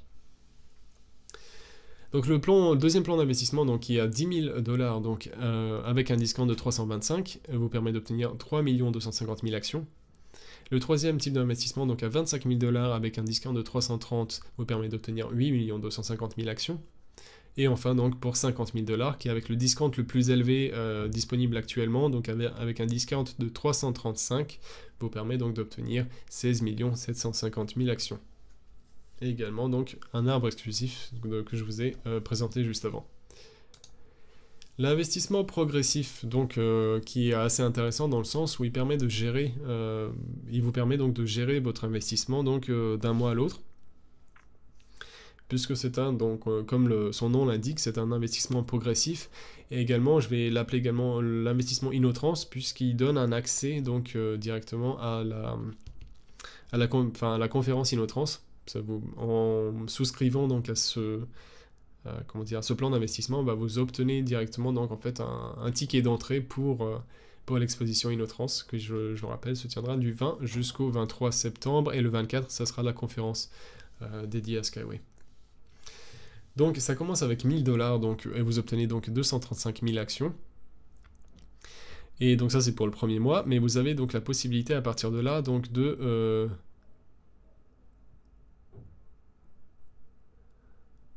Donc le, deuxième plan d'investissement, donc qui est à 10 000 dollars, donc euh, avec un discount de 325, euh, vous permet d'obtenir 3 250 000 actions. Le troisième type d'investissement, donc à 25 000 dollars avec un discount de 330, vous permet d'obtenir 8 250 000 actions. Et enfin donc pour 50 000 dollars, qui est avec le discount le plus élevé euh, disponible actuellement, donc avec, un discount de 335, vous permet donc d'obtenir 16 750 000 actions et également donc un arbre exclusif que je vous ai euh, présenté juste avant. L'investissement progressif, donc, euh, qui est assez intéressant dans le sens où il permet de gérer, euh, il vous permet donc de gérer votre investissement donc d'un mois à l'autre, puisque c'est un, donc, comme son nom l'indique, c'est un investissement progressif, et également, je vais l'appeler également l'investissement Inotrans, puisqu'il donne un accès donc directement à la, à la, à la conférence Inotrans, en souscrivant donc à ce, euh, comment dire, ce plan d'investissement, bah, vous obtenez directement donc en fait un, ticket d'entrée pour, euh, pour l'exposition Inotrans, que je, je, rappelle se tiendra du 20 jusqu'au 23 septembre, et le 24, ça sera la conférence euh, dédiée à Skyway. Donc ça commence avec 1000 dollars, donc et vous obtenez donc 235 000 actions. Et donc ça c'est pour le premier mois, mais vous avez donc la possibilité à partir de là donc de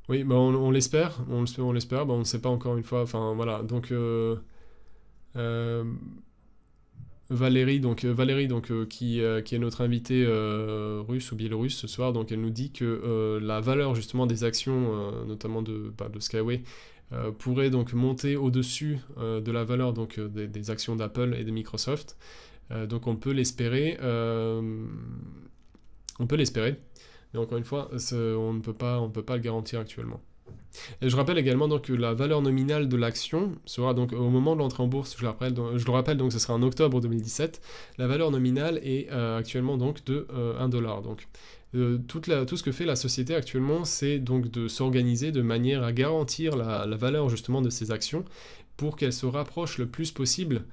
Oui, bah on, l'espère, on, l'espère, bah ne sait pas encore une fois, enfin voilà, euh, euh, Valérie, donc, euh, qui, est notre invitée russe ou biélorusse ce soir, donc elle nous dit que la valeur justement des actions, notamment de, bah, de Skyway, pourrait donc monter au-dessus de la valeur donc, des actions d'Apple et de Microsoft. donc on peut l'espérer, on peut l'espérer. Mais encore une fois, on ne peut pas, le garantir actuellement. Et je rappelle également donc, que la valeur nominale de l'action sera donc au moment de l'entrée en bourse, je le rappelle, donc ce sera en octobre 2017, la valeur nominale est euh, actuellement donc de 1 euh, dollar. Donc euh, tout ce que fait la société actuellement, c'est donc de s'organiser de manière à garantir la, valeur justement de ces actions pour qu'elles se rapprochent le plus possible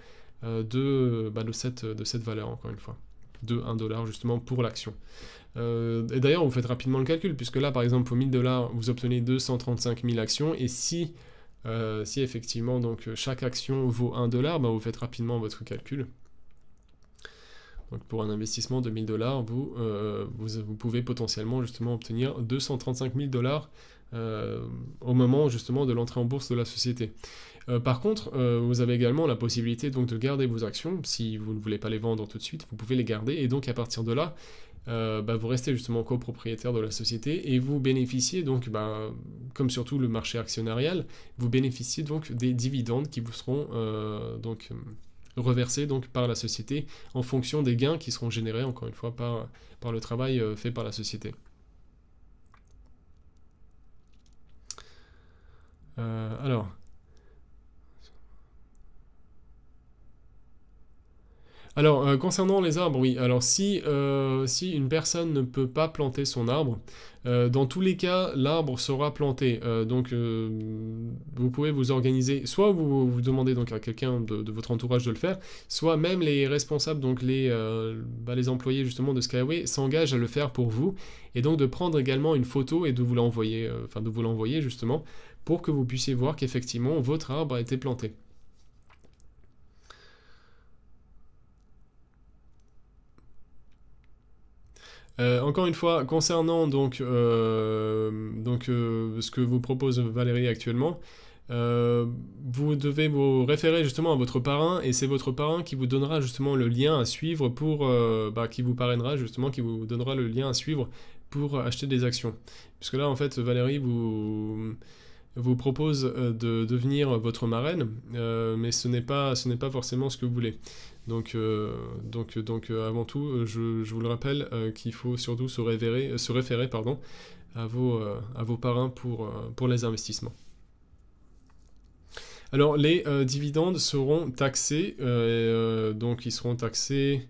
de, bah, de, cette, de cette valeur encore une fois, de 1 dollar justement pour l'action. Euh, et d'ailleurs, vous faites rapidement le calcul, puisque là, par exemple, pour 1000 dollars, vous obtenez 235 000 actions, et si, euh, si effectivement donc, chaque action vaut 1 dollar, bah, vous faites rapidement votre calcul. Donc pour un investissement de 1000 dollars, vous, euh, vous, vous, pouvez potentiellement justement obtenir 235 000 dollars au moment justement de l'entrée en bourse de la société. par contre, vous avez également la possibilité donc de garder vos actions. Si vous ne voulez pas les vendre tout de suite, vous pouvez les garder et donc à partir de là, euh, bah, vous restez justement copropriétaire de la société et vous bénéficiez donc, bah, comme surtout le marché actionnarial, vous bénéficiez donc des dividendes qui vous seront euh, donc reversés donc par la société en fonction des gains qui seront générés encore une fois par, par le travail euh, fait par la société. alors, Alors, euh, concernant les arbres, oui. Alors, si, euh, si une personne ne peut pas planter son arbre, euh, dans tous les cas, l'arbre sera planté. donc, vous pouvez vous organiser. Soit vous, vous demandez donc à quelqu'un de, votre entourage de le faire, soit même les responsables, donc les, bah, les employés justement de Skyway, s'engagent à le faire pour vous, et donc de prendre également une photo et de vous l'envoyer, enfin de vous l'envoyer justement, pour que vous puissiez voir qu'effectivement votre arbre a été planté. Euh, encore une fois, concernant donc, euh, euh, ce que vous propose Valérie actuellement, vous devez vous référer justement à votre parrain et c'est votre parrain qui vous donnera justement le lien à suivre pour, bah, qui vous parrainera justement, qui vous donnera le lien à suivre pour acheter des actions. Puisque là en fait Valérie vous vous propose de devenir votre marraine, mais ce n'est pas forcément ce que vous voulez. Donc, euh, donc, donc euh, avant tout, euh, je, vous le rappelle qu'il faut surtout se, référer, se référer pardon, à, vos, à vos parrains pour, pour les investissements. Alors, les dividendes seront taxés, donc ils seront taxés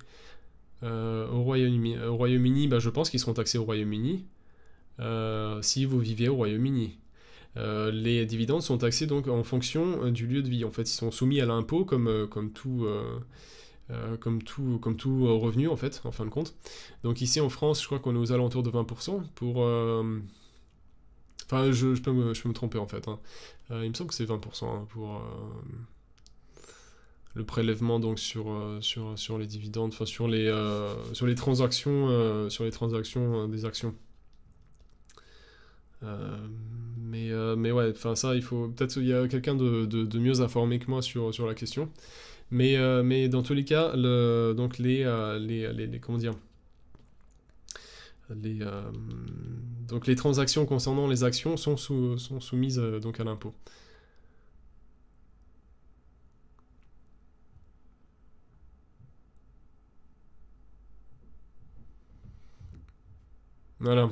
au Royaume-Uni. Au Royaume-Uni, bah, je pense qu'ils seront taxés au Royaume-Uni si vous vivez au Royaume-Uni. les dividendes sont taxés donc en fonction du lieu de vie. En fait, ils sont soumis à l'impôt comme, comme tout, euh, comme tout, comme tout euh, revenu en fait, en fin de compte. Donc ici en France, je crois qu'on est aux alentours de 20% pour... Euh, enfin, je, peux me, tromper en fait. Hein. il me semble que c'est 20% hein, pour le prélèvement donc sur, sur, sur les dividendes, enfin sur les, sur les transactions, sur les transactions des actions. mais, mais ouais, enfin ça, il faut peut-être il y a quelqu'un de, de, de, mieux informé que moi sur, sur la question. Mais, euh, mais dans tous les cas, le, donc les, euh, les, les, comment dire, les, euh, donc les transactions concernant les actions sont, sous, sont soumises donc à l'impôt. Voilà.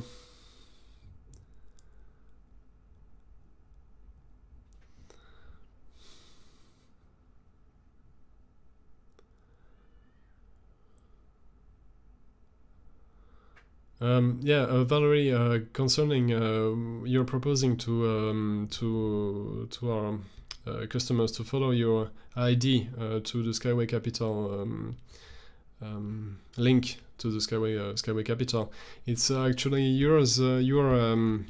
Um, yeah, uh, Valerie, uh, concerning uh, you're proposing to um, to to our uh, customers to follow your ID uh, to the Skyway Capital um, um, link to the Skyway uh, Skyway Capital. It's actually yours, your um,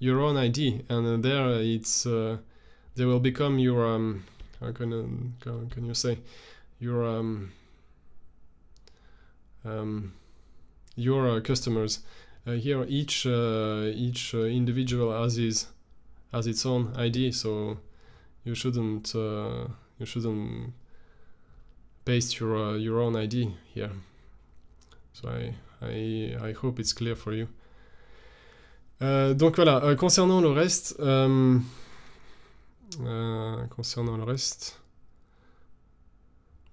your own ID, and there it's they will become your um, how can can you say your um, your uh, customers. Uh, here, each uh, each individual has his has its own ID, so you shouldn't you shouldn't paste your your own ID here. So I I I hope it's clear for you. Euh, donc voilà, euh, concernant le reste, euh, concernant le reste,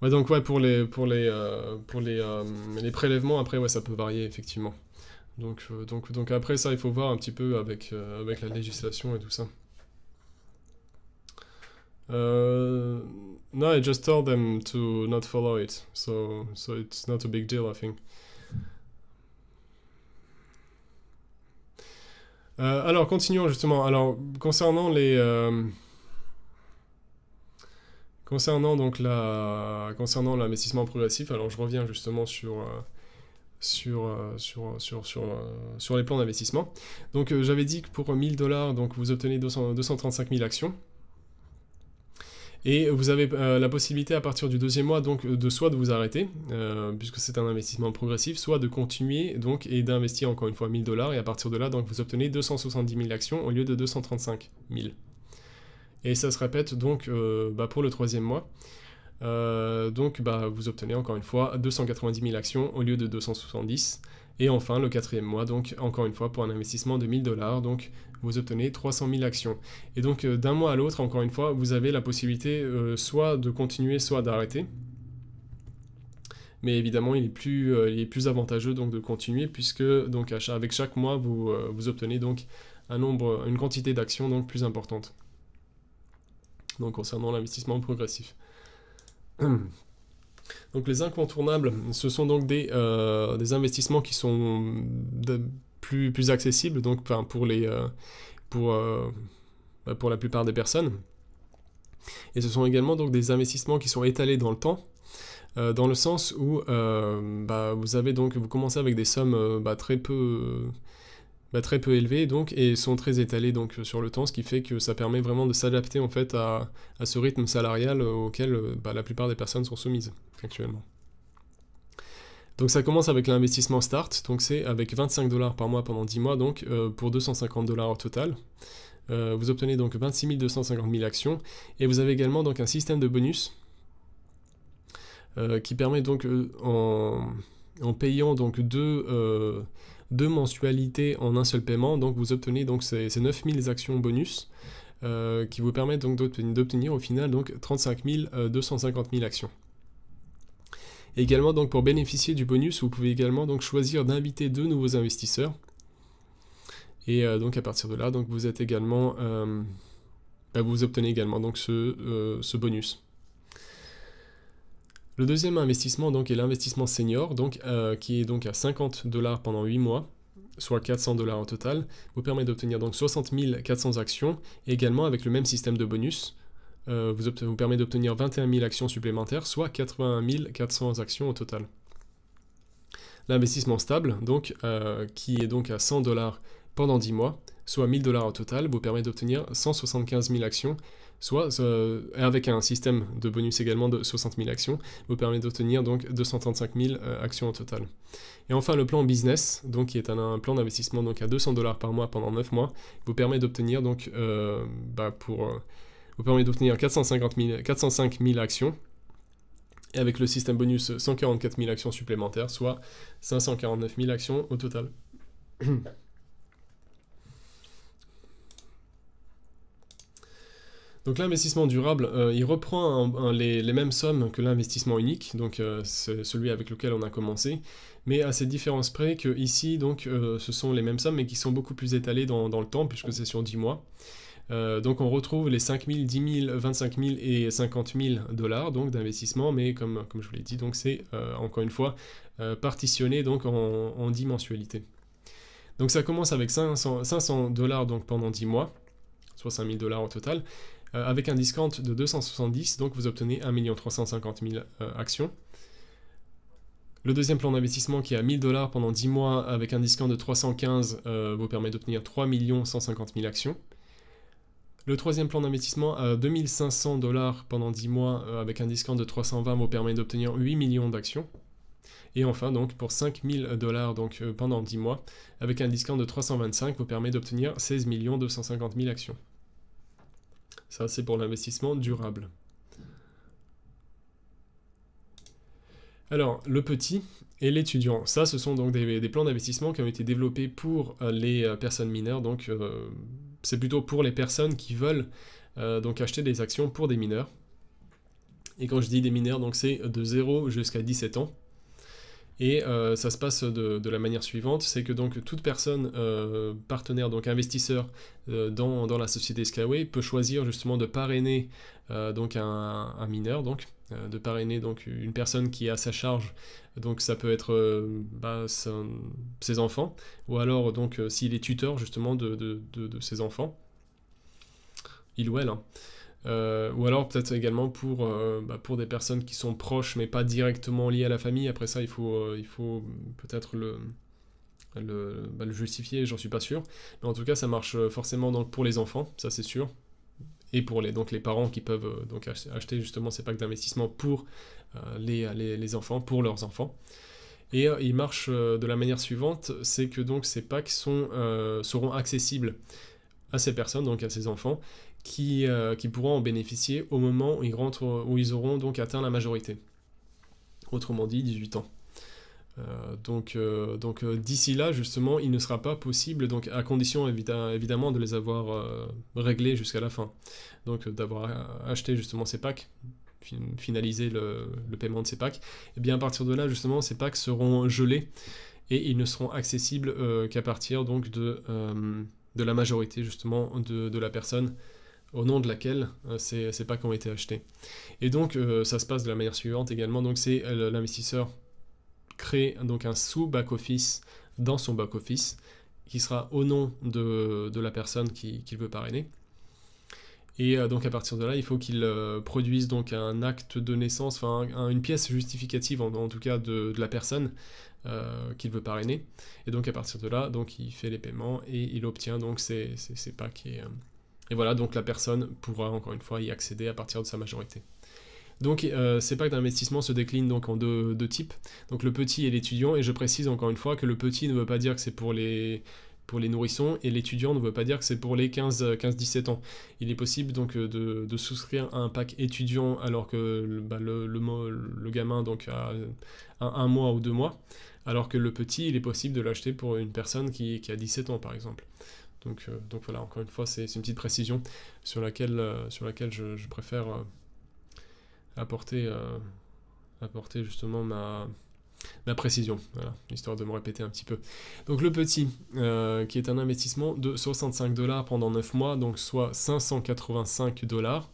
Ouais, donc ouais, pour les, pour les, euh, pour les, euh, les prélèvements, après, ouais, ça peut varier, effectivement. Donc, euh, donc, donc après, ça, il faut voir un petit peu avec, avec la législation et tout ça. no, I just told them to not follow it, so, so it's not a big deal, I think. alors, continuons justement. Alors, concernant les... Concernant donc la, concernant l'investissement progressif, alors je reviens justement sur, euh, sur, euh, sur, sur, sur, euh, sur les plans d'investissement. Donc j'avais dit que pour 1000 dollars, donc vous obtenez 235 000 actions. Et vous avez la possibilité à partir du deuxième mois donc de soit de vous arrêter, puisque c'est un investissement progressif, soit de continuer donc et d'investir encore une fois 1000 dollars et à partir de là donc vous obtenez 270 000 actions au lieu de 235 000. Et ça se répète donc bah, pour le troisième mois. donc bah, vous obtenez encore une fois 290 000 actions au lieu de 270 et enfin, le quatrième mois, donc encore une fois, pour un investissement de 1000 dollars, donc vous obtenez 300 000 actions. Et donc euh, d'un mois à l'autre, encore une fois, vous avez la possibilité euh, soit de continuer, soit d'arrêter. Mais évidemment, il est plus, euh, avantageux donc de continuer puisque avec chaque mois, vous, vous obtenez donc une quantité d'actions plus importante. Concernant l'investissement progressif. *clears throat* Donc les incontournables, ce sont donc des, euh, des investissements qui sont plus, plus accessibles donc, pour, les, euh, pour, euh, bah, pour la plupart des personnes. Et ce sont également donc des investissements qui sont étalés dans le temps, dans le sens où bah, vous avez donc vous commencez avec des sommes bah, très peu bah, très peu élevés donc et sont très étalés donc sur le temps, ce qui fait que ça permet vraiment de s'adapter en fait à, ce rythme salarial auquel bah, la plupart des personnes sont soumises actuellement. Donc ça commence avec l'investissement Start, donc c'est avec 25 dollars par mois pendant 10 mois, donc euh, pour 250 dollars au total. Euh, vous obtenez donc 26 250 000 actions, et vous avez également donc un système de bonus euh, qui permet donc en, en, payant donc deux deux mensualités en un seul paiement, donc vous obtenez donc ces, 9000 actions bonus euh, qui vous permettent donc d'obtenir au final donc 35 250 000 actions. également donc pour bénéficier du bonus, vous pouvez également donc choisir d'inviter deux nouveaux investisseurs. Et euh, donc à partir de là, donc vous êtes également, euh, bah, vous obtenez également donc ce bonus. Le deuxième investissement donc, est l'investissement senior, donc, euh, qui est donc à 50 dollars pendant 8 mois, soit 400 dollars au total, vous permet d'obtenir donc 60 400 actions, également avec le même système de bonus, euh, vous, vous, permet d'obtenir 21 000 actions supplémentaires, soit 81 400 actions au total. L'investissement stable, donc, euh, qui est donc à 100 dollars pendant 10 mois, soit 1000 dollars au total, vous permet d'obtenir 175 000 actions, soit euh, avec un système de bonus également de 60 000 actions, vous permet d'obtenir donc 235 000 euh, actions au total. Et enfin le plan business, donc qui est un, plan d'investissement donc à 200 dollars par mois pendant 9 mois, vous permet d'obtenir donc euh, bah, pour vous permet d'obtenir 450 405 000 actions. Et avec le système bonus 144 000 actions supplémentaires, soit 549 000 actions au total. Donc l'investissement durable, euh, il reprend les, mêmes sommes que l'investissement unique, donc euh, celui avec lequel on a commencé, mais à ces différences près que ici, donc, euh, ce sont les mêmes sommes, mais qui sont beaucoup plus étalées dans, le temps, puisque c'est sur 10 mois. donc on retrouve les 5 000, 10 000, 25 000 et 50 000 dollars d'investissement, mais comme, je vous l'ai dit, c'est encore une fois partitionné en, en 10 mensualités. Donc ça commence avec 500, 500 dollars donc pendant 10 mois, soit 5 000 dollars au total. Euh, avec un discount de 270, donc vous obtenez 1 350 000 actions. Le deuxième plan d'investissement qui est à 1000 dollars pendant 10 mois avec un discount de 315 euh, vous permet d'obtenir 3 150 000 actions. Le troisième plan d'investissement à 2500 dollars pendant 10 mois euh, avec un discount de 320 vous permet d'obtenir 8 millions d'actions. Et enfin, donc, pour 5000 dollars donc, pendant 10 mois, avec un discount de 325, vous permet d'obtenir 16 250 000 actions. Ça, c'est pour l'investissement durable. Alors, le petit et l'étudiant, ça, ce sont donc des, plans d'investissement qui ont été développés pour euh, les euh, personnes mineures. Donc, euh, c'est plutôt pour les personnes qui veulent donc acheter des actions pour des mineurs. Et quand je dis des mineurs, donc c'est de 0 jusqu'à 17 ans. Et euh, ça se passe de, la manière suivante, c'est que donc toute personne euh, partenaire, donc investisseur euh, dans, la société Skyway peut choisir justement de parrainer donc un, mineur, donc de parrainer donc une personne qui est à sa charge, donc ça peut être bah, ses enfants, ou alors donc s'il est tuteur justement de, de, ses enfants, il ou elle. Hein. Euh, ou alors peut-être également pour, euh, bah, pour des personnes qui sont proches mais pas directement liées à la famille. Après ça, il faut, euh, faut peut-être le, bah, le, justifier, j'en suis pas sûr. Mais en tout cas, ça marche forcément donc pour les enfants, ça c'est sûr. et pour les, donc les parents qui peuvent donc acheter justement ces packs d'investissement pour les, les, enfants, pour leurs enfants. Et il marche de la manière suivante, c'est que donc ces packs sont, seront accessibles à ces personnes, donc à ces enfants, qui, qui pourront en bénéficier au moment où ils, auront donc atteint la majorité. Autrement dit, 18 ans. Euh, donc, euh, donc euh, d'ici là, justement, il ne sera pas possible, donc à condition évidemment de les avoir réglés jusqu'à la fin. Donc d'avoir acheté justement ces packs, finaliser le, paiement de ces packs, et eh bien à partir de là, justement, ces packs seront gelés et ils ne seront accessibles qu'à partir donc de, de la majorité justement de la personne au nom de laquelle ces, ces, packs ont été achetés. Et donc ça se passe de la manière suivante également, donc c'est l'investisseur créer donc un sous-back-office dans son back-office qui sera au nom de, la personne qu'il qui veut parrainer. Et euh, donc à partir de là, il faut qu'il euh, produise donc un acte de naissance, enfin une pièce justificative en, tout cas de, la personne euh, qu'il veut parrainer. Et donc à partir de là, donc il fait les paiements et il obtient donc ses, packs. Et, et voilà, donc la personne pourra encore une fois y accéder à partir de sa majorité. Donc euh, ces packs d'investissement se déclinent donc en deux, types, donc le petit et l'étudiant, et je précise encore une fois que le petit ne veut pas dire que c'est pour les, pour les nourrissons, et l'étudiant ne veut pas dire que c'est pour les 15-17 ans. Il est possible donc euh, de, souscrire à un pack étudiant alors que le, bah, le, gamin donc a un, mois ou deux mois, alors que le petit, il est possible de l'acheter pour une personne qui, a 17 ans par exemple. Donc, euh, donc voilà, encore une fois, c'est une petite précision sur laquelle, sur laquelle je, préfère apporter, euh, apporter justement ma, précision, voilà, histoire de me répéter un petit peu. Donc le petit, euh, qui est un investissement de 65 dollars pendant 9 mois, donc soit 585 dollars.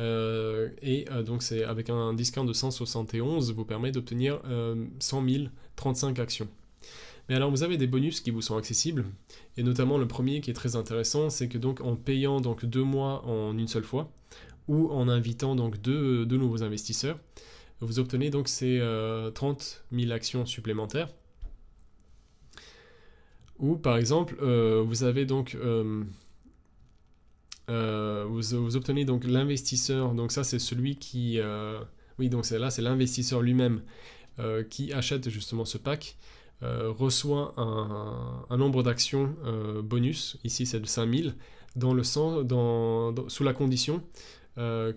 Euh, et donc c'est avec un discount de 171, vous permet d'obtenir 100 035 actions. Mais alors vous avez des bonus qui vous sont accessibles, et notamment le premier qui est très intéressant, c'est que donc en payant donc deux mois en une seule fois, ou en invitant donc deux, nouveaux investisseurs. Vous obtenez donc ces 30 euh, 000 actions supplémentaires. Ou par exemple, euh, vous avez donc euh, vous, obtenez donc l'investisseur. Donc ça c'est celui qui oui donc là c'est l'investisseur lui-même qui achète justement ce pack. Reçoit un, nombre d'actions bonus, ici c'est de 5000, dans le sens, dans, sous la condition euh,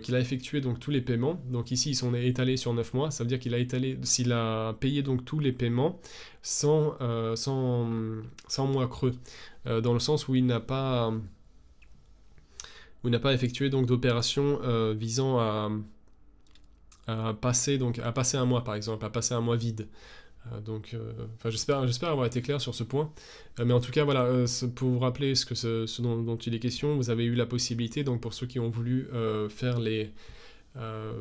qu'il a effectué donc tous les paiements. Donc ici ils sont étalés sur 9 mois, ça veut dire qu'il a étalé, s'il a payé donc tous les paiements sans, euh, sans, mois creux, euh, dans le sens où il n'a pas n'a pas effectué donc d'opérations visant à, passer donc à passer un mois par exemple, à passer un mois vide. Euh, donc, euh, j'espère, j'espère avoir été clair sur ce point. Euh, mais en tout cas, voilà, pour vous rappeler ce, que ce, dont, il est question, vous avez eu la possibilité, donc pour ceux qui ont voulu faire les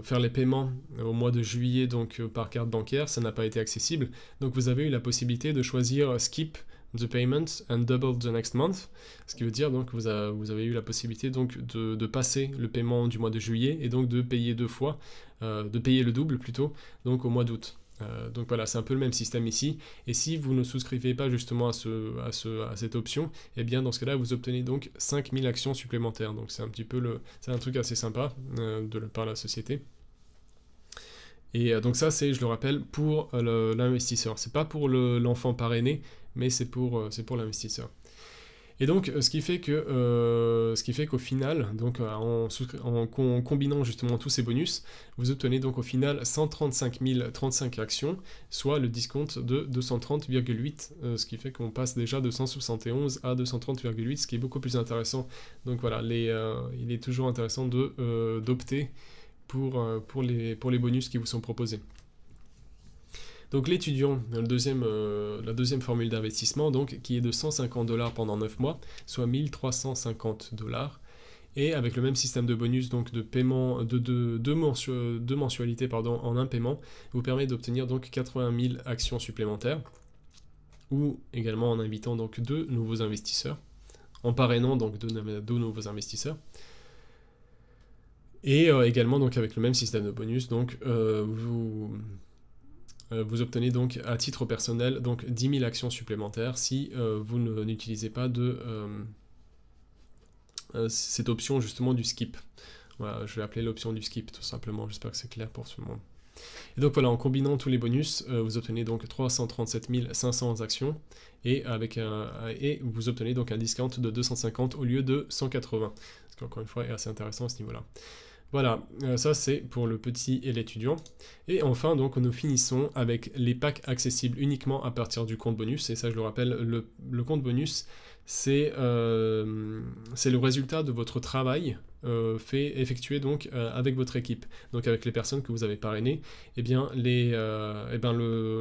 faire les paiements au mois de juillet donc par carte bancaire, ça n'a pas été accessible. Donc vous avez eu la possibilité de choisir skip the payment and double the next month, ce qui veut dire donc vous, avez eu la possibilité donc de, de, passer le paiement du mois de juillet et donc de payer deux fois, de payer le double plutôt, donc au mois d'août. Euh, donc voilà, c'est un peu le même système ici. Et si vous ne souscrivez pas justement à, ce, à, ce, à cette option, eh bien dans ce cas-là, vous obtenez donc 5000 actions supplémentaires. Donc c'est un petit peu le, c'est un truc assez sympa euh, de, par la société. Et euh, donc ça, c'est, je le rappelle, pour l'investisseur. C'est pas pour l'enfant parrainé, mais c'est pour, c'est pour l'investisseur. Et donc, euh, ce qui fait que, euh, ce qui fait qu'au final, donc euh, en, combinant justement tous ces bonus, vous obtenez donc au final 135 035 actions, soit le discount de 230,8, ce qui fait qu'on passe déjà de 171 à 230,8, ce qui est beaucoup plus intéressant. Donc voilà, les, il est toujours intéressant d'opter pour, pour, les, pour les bonus qui vous sont proposés. Donc l'étudiant, euh, la deuxième formule d'investissement, donc, qui est de 150 dollars pendant 9 mois, soit 1350 dollars, et avec le même système de bonus, donc de paiement, de, de, mensualités en un paiement, vous permet d'obtenir donc 80 000 actions supplémentaires, ou également en invitant donc deux nouveaux investisseurs, en parrainant donc deux, nouveaux investisseurs. Et euh, également donc avec le même système de bonus, donc euh, vous vous obtenez donc à titre personnel donc 10 000 actions supplémentaires si euh, vous n'utilisez pas de, cette option justement du skip. Je vais appeler l'option du skip tout simplement, j'espère que c'est clair pour le monde. Et donc voilà, en combinant tous les bonus, vous obtenez donc 337 500 actions, et, avec un, et vous obtenez donc un discount de 250 au lieu de 180, ce qui encore une fois est assez intéressant à ce niveau-là. Voilà, euh, ça c'est pour le petit et l'étudiant. Et enfin, donc, nous finissons avec les packs accessibles uniquement à partir du compte bonus. Et ça, je le rappelle, le, compte bonus, euh, c'est le résultat de votre travail euh, fait, effectué donc avec votre équipe, donc avec les personnes que vous avez parrainées, et eh bien les, eh bien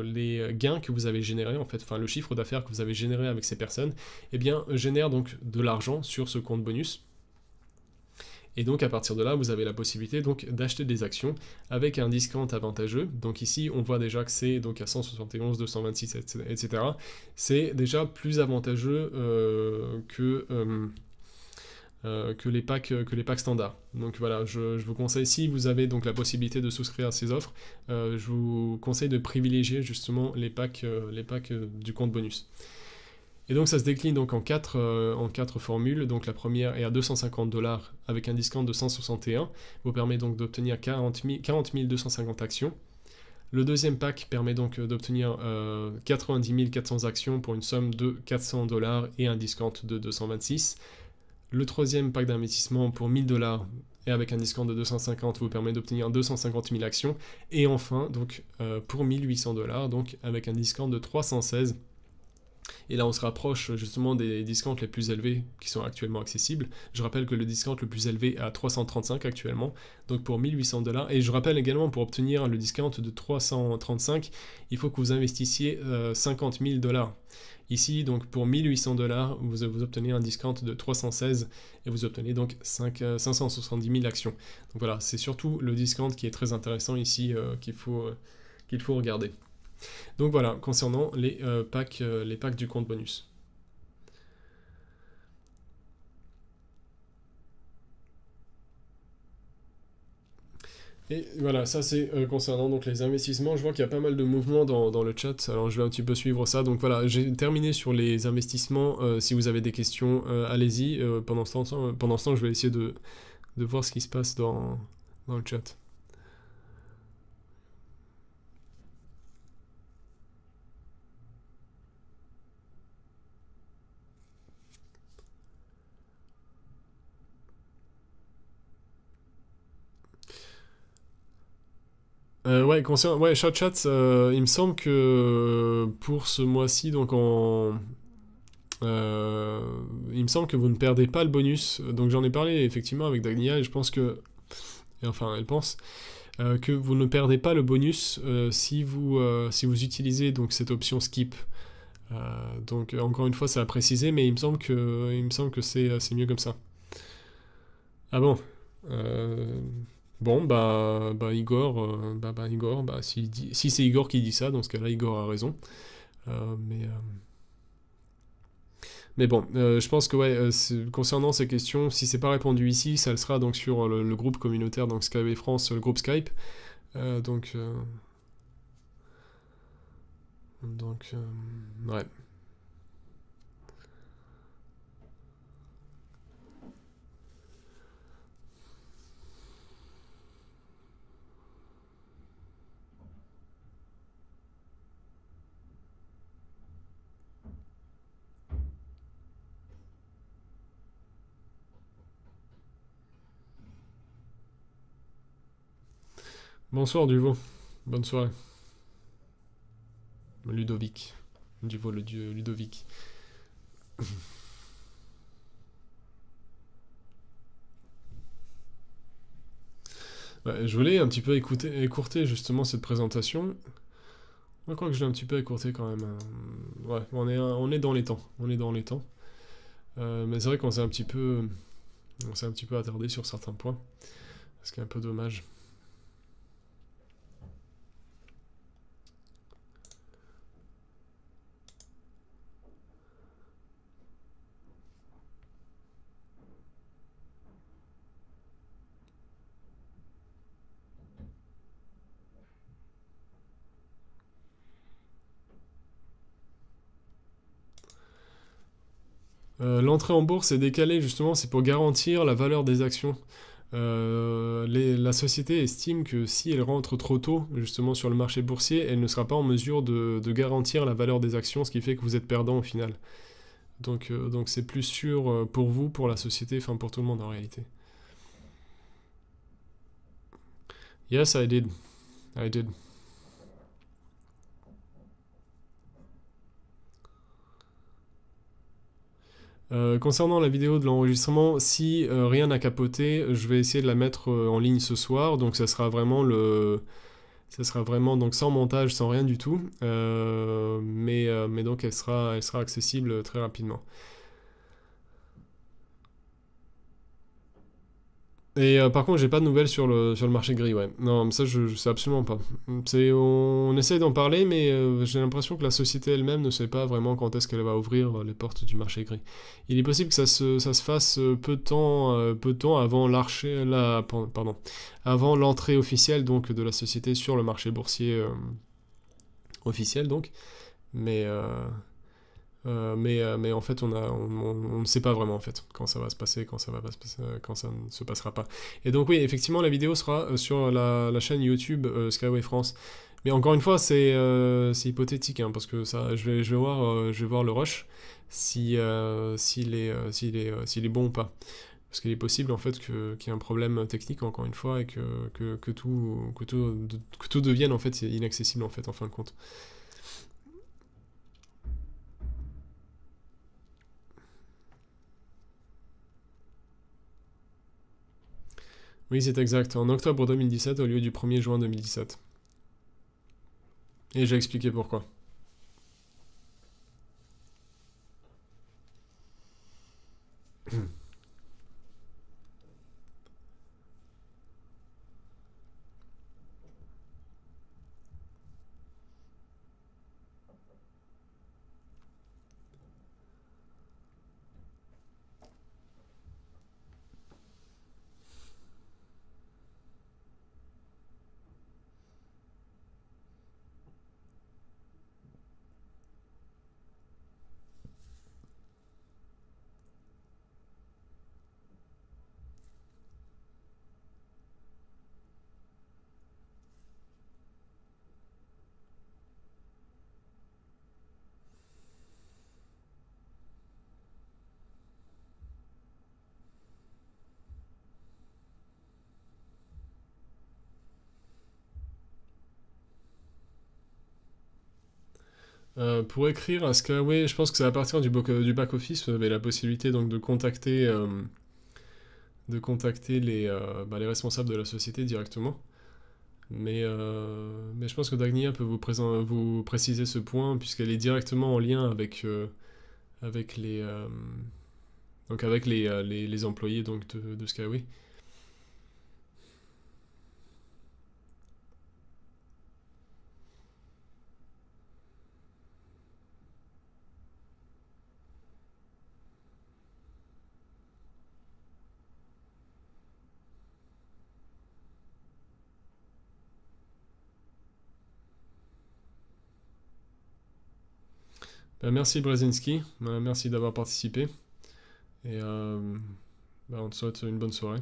les gains que vous avez générés, en fait, enfin le chiffre d'affaires que vous avez généré avec ces personnes, et eh bien génère donc de l'argent sur ce compte bonus. Et donc à partir de là, vous avez la possibilité donc d'acheter des actions avec un discount avantageux. Donc ici, on voit déjà que c'est donc à 171, 226, etc. C'est déjà plus avantageux euh, que euh, euh, que, les packs, que les packs standards. Donc voilà, je, vous conseille, si vous avez donc la possibilité de souscrire à ces offres, je vous conseille de privilégier justement les packs, les packs du compte bonus. Et donc ça se décline donc en quatre, euh, en quatre formules. Donc la première est à 250 dollars avec un discount de 161, vous permet donc d'obtenir 40, 250 actions. Le deuxième pack permet donc euh, d'obtenir 90 400 actions pour une somme de 400 dollars et un discount de 226. Le troisième pack d'investissement pour 1000 dollars et avec un discount de 250 vous permet d'obtenir 250 000 actions. Et enfin, donc euh, pour 1800 dollars, donc avec un discount de 316 et là, on se rapproche justement des discounts les plus élevés qui sont actuellement accessibles. Je rappelle que le discount le plus élevé est à 335 actuellement, donc pour 1800 dollars. Et je rappelle également, pour obtenir le discount de 335, il faut que vous investissiez 50 euh, 000 dollars. Ici, donc pour 1800 dollars, vous, obtenez un discount de 316 et vous obtenez donc 5, 570 000 actions. Donc voilà, c'est surtout le discount qui est très intéressant ici euh, qu'il faut, euh, qu'il faut regarder. Donc voilà, concernant les, euh, packs, euh, les packs du compte bonus. Et voilà, ça c'est euh, concernant donc les investissements. Je vois qu'il y a pas mal de mouvements dans, le chat, alors je vais un petit peu suivre ça. Donc voilà, j'ai terminé sur les investissements. si vous avez des questions, allez-y. pendant, ce temps, pendant ce temps, je vais essayer de, de voir ce qui se passe dans, dans le chat. Euh, ouais, concernant, ouais, Chat Chat, euh, il me semble que euh, pour ce mois-ci, donc en... il me semble que vous ne perdez pas le bonus. Donc j'en ai parlé effectivement avec Dagnia et je pense que... Enfin, elle pense que vous ne perdez pas le bonus si, vous, si vous utilisez donc cette option skip. donc encore une fois, c'est à préciser, mais il me semble que, il me semble que c'est mieux comme ça. Ah bon Bon, bah, bah Igor, euh, bah, bah, Igor, bah, si, si c'est Igor qui dit ça, dans ce cas-là, Igor a raison. Euh, mais, euh, mais bon, je pense que ouais, concernant ces questions, si c'est pas répondu ici, ça le sera donc sur le, groupe communautaire, donc Skype France, le groupe Skype. donc, donc, ouais. Bonsoir Duvo, bonne soirée. Ludovic, Duvo le dieu Ludovic. *laughs* je voulais un petit peu écouter, écourter justement cette présentation. Je crois que je l'ai un petit peu écourté quand même. Hein. Ouais, on est, dans les temps. On est dans les temps. Euh, mais c'est vrai qu'on s'est un s'est un petit peu attardé sur certains points. Ce qui est un peu dommage. Euh, l'entrée en bourse est décalée justement, c'est pour garantir la valeur des actions. Euh, la société estime que si elle rentre trop tôt justement sur le marché boursier, elle ne sera pas en mesure de, garantir la valeur des actions, ce qui fait que vous êtes perdant au final. Donc euh, donc c'est plus sûr pour vous, pour la société, enfin pour tout le monde en réalité. Yes, I did. I did. Euh, concernant la vidéo de l'enregistrement, si euh, rien n'a capoté, je vais essayer de la mettre euh, en ligne ce soir, donc ça sera vraiment le... Ça sera vraiment donc sans montage, sans rien du tout, mais, donc elle sera accessible très rapidement. Et euh, par contre, j'ai pas de nouvelles sur le, sur le marché gris, ouais. Non, ça, je, je sais absolument pas. C'est, on, essaye d'en parler, mais euh, j'ai l'impression que la société elle-même ne sait pas vraiment quand est-ce qu'elle va ouvrir euh, les portes du marché gris. Il est possible que ça se, ça se fasse peu de temps, peu de temps avant la, pardon, l'entrée officielle donc de la société sur le marché boursier officiel donc. Mais euh, mais, euh, mais en fait, on, ne sait pas vraiment en fait quand ça va se passer, quand ça euh, ne se passera pas. Et donc oui, effectivement, la vidéo sera sur la, chaîne YouTube Skyway France. Mais encore une fois, c'est hypothétique hein, parce que ça, je vais, voir, je vais voir le rush si s'il est, bon ou pas. Parce qu'il est possible en fait qu'il y ait un problème technique encore une fois et que, tout, devienne inaccessible en fin de compte. Oui, c'est exact. En octobre 2017 au lieu du 1er juin 2017. Et j'ai expliqué pourquoi. *clears throat* Euh, pour écrire à Skyway, je pense que c'est à partir du, back-office, vous avez la possibilité donc de contacter, euh, de contacter les, euh, bah, les, responsables de la société directement. Mais, mais je pense que Dagnia peut vous, préciser ce point, puisqu'elle est directement en lien avec, les, donc avec les, employés donc, de, de Skyway. Merci Brzezinski, ben, merci d'avoir participé. Et euh, ben, on te souhaite une bonne soirée.